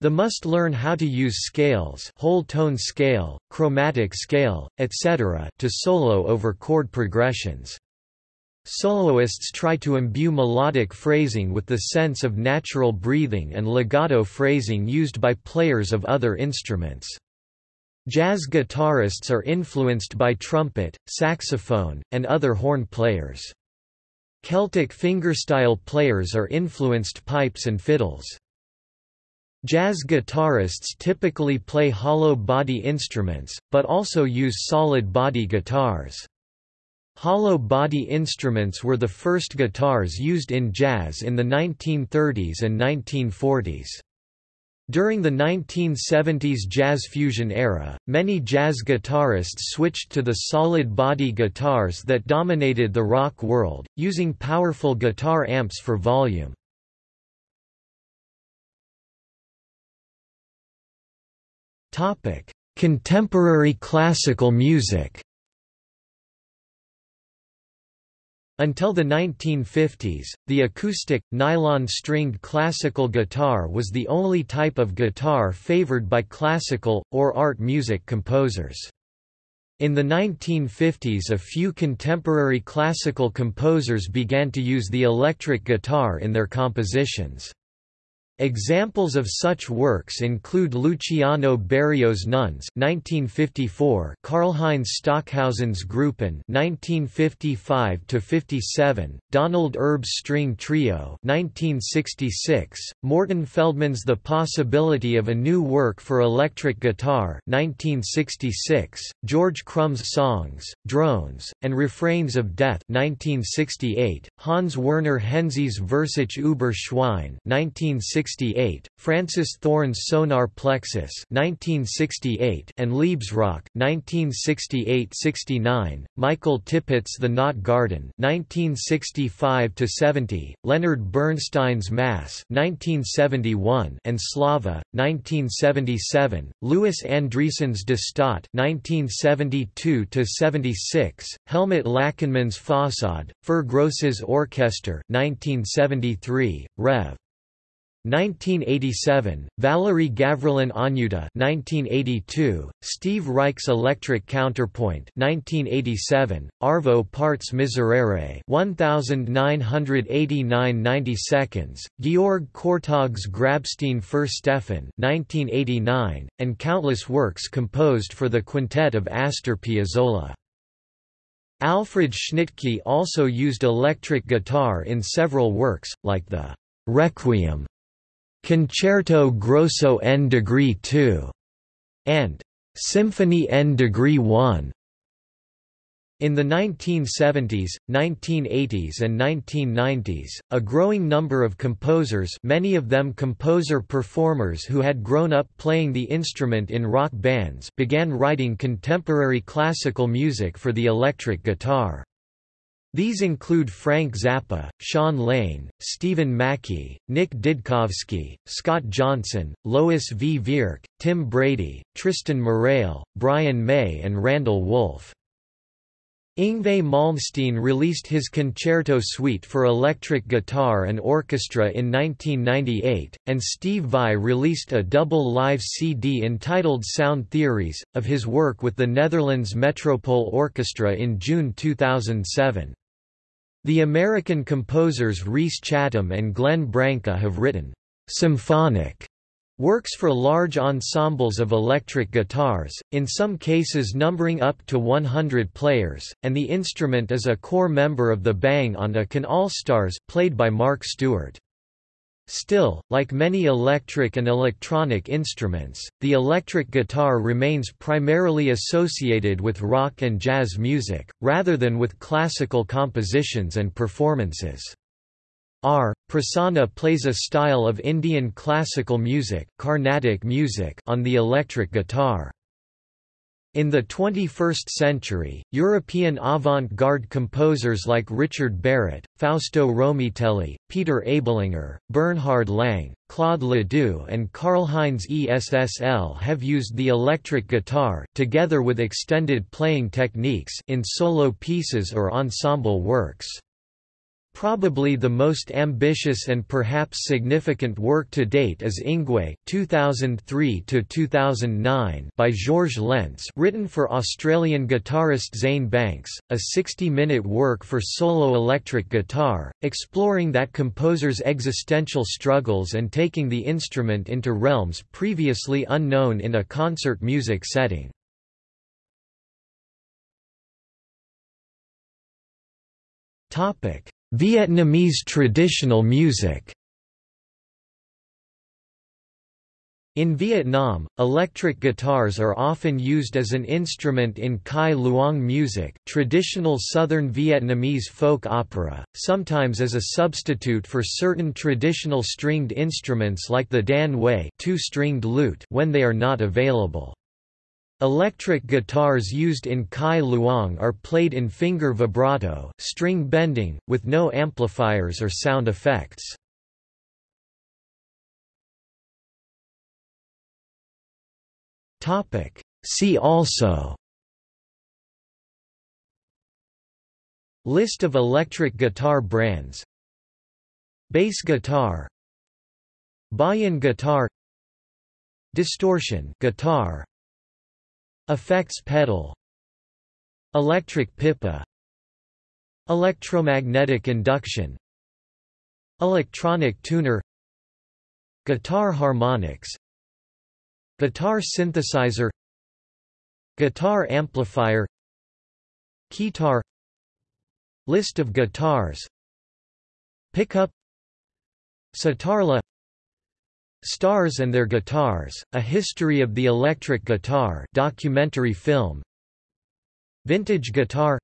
They must learn how to use scales whole tone scale, chromatic scale, etc. to solo over chord progressions. Soloists try to imbue melodic phrasing with the sense of natural breathing and legato phrasing used by players of other instruments. Jazz guitarists are influenced by trumpet, saxophone, and other horn players. Celtic fingerstyle players are influenced pipes and fiddles. Jazz guitarists typically play hollow body instruments, but also use solid body guitars. Hollow body instruments were the first guitars used in jazz in the 1930s and 1940s. During the 1970s jazz fusion era, many jazz guitarists switched to the solid body guitars that dominated the rock world, using powerful guitar amps for volume. Contemporary classical music Until the 1950s, the acoustic, nylon-stringed classical guitar was the only type of guitar favored by classical, or art music composers. In the 1950s a few contemporary classical composers began to use the electric guitar in their compositions. Examples of such works include Luciano Berio's Nones (1954), Karlheinz Stockhausen's Gruppen (1955–57), Donald Erb's String Trio (1966), Morton Feldman's The Possibility of a New Work for Electric Guitar (1966), George Crumb's Songs, Drones, and Refrains of Death (1968), Hans Werner Henze's Versuch über Schwein (1960). 1968, Francis Thorne's Sonar Plexus 1968 and Liebesrock 1968-69, Michael Tippett's The Knot Garden 1965-70, Leonard Bernstein's Mass 1971 and Slava 1977, Louis Andriessen's De Staat 1972-76, Helmut Lachenmann's Fassade, Fur Gross's Orchester 1973, Rev. 1987, Valery Gavrilin Anyuta 1982, Steve Reich's Electric Counterpoint 1987, Arvo Part's Miserere 1989 90 seconds, Georg Kurtág's Grabstein für Stefan 1989, and countless works composed for the quintet of Astor Piazzolla. Alfred Schnittke also used electric guitar in several works, like the Requiem Concerto Grosso N degree 2 and Symphony N degree 1. In the 1970s, 1980s and 1990s, a growing number of composers many of them composer-performers who had grown up playing the instrument in rock bands began writing contemporary classical music for the electric guitar. These include Frank Zappa, Shawn Lane, Steven Mackey, Nick Didkovsky, Scott Johnson, Lois V. Vierk, Tim Brady, Tristan Murail, Brian May and Randall Wolfe. Yngwie Malmsteen released his Concerto Suite for electric guitar and orchestra in 1998, and Steve Vai released a double live CD entitled Sound Theories, of his work with the Netherlands Metropole Orchestra in June 2007. The American composers Rhys Chatham and Glenn Branca have written symphonic Works for large ensembles of electric guitars, in some cases numbering up to 100 players, and the instrument is a core member of the Bang on a Can All-Stars played by Mark Stewart. Still, like many electric and electronic instruments, the electric guitar remains primarily associated with rock and jazz music, rather than with classical compositions and performances. R. Prasanna plays a style of Indian classical music, Carnatic music on the electric guitar. In the 21st century, European avant-garde composers like Richard Barrett, Fausto Romitelli, Peter Ablinger, Bernhard Lang, Claude Ledoux and Karlheinz Essl have used the electric guitar together with extended playing techniques in solo pieces or ensemble works. Probably the most ambitious and perhaps significant work to date is Ingwe (2003–2009) by Georges Lentz, written for Australian guitarist Zane Banks, a 60-minute work for solo electric guitar, exploring that composer's existential struggles and taking the instrument into realms previously unknown in a concert music setting. Topic Vietnamese traditional music In Vietnam, electric guitars are often used as an instrument in cải lương music traditional southern Vietnamese folk opera, sometimes as a substitute for certain traditional stringed instruments like the dan huay two-stringed lute when they are not available. Electric guitars used in cải lương are played in finger vibrato string bending, with no amplifiers or sound effects. See also List of electric guitar brands Bass guitar Bayan guitar Distortion guitar Effects pedal. Electric pipa. Electromagnetic induction. Electronic tuner. Guitar harmonics. Guitar synthesizer. Guitar amplifier. Keytar. List of guitars. Pickup. Sitarla Stars and Their Guitars, A History of the Electric Guitar documentary film. Vintage Guitar.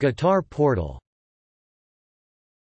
Guitar Portal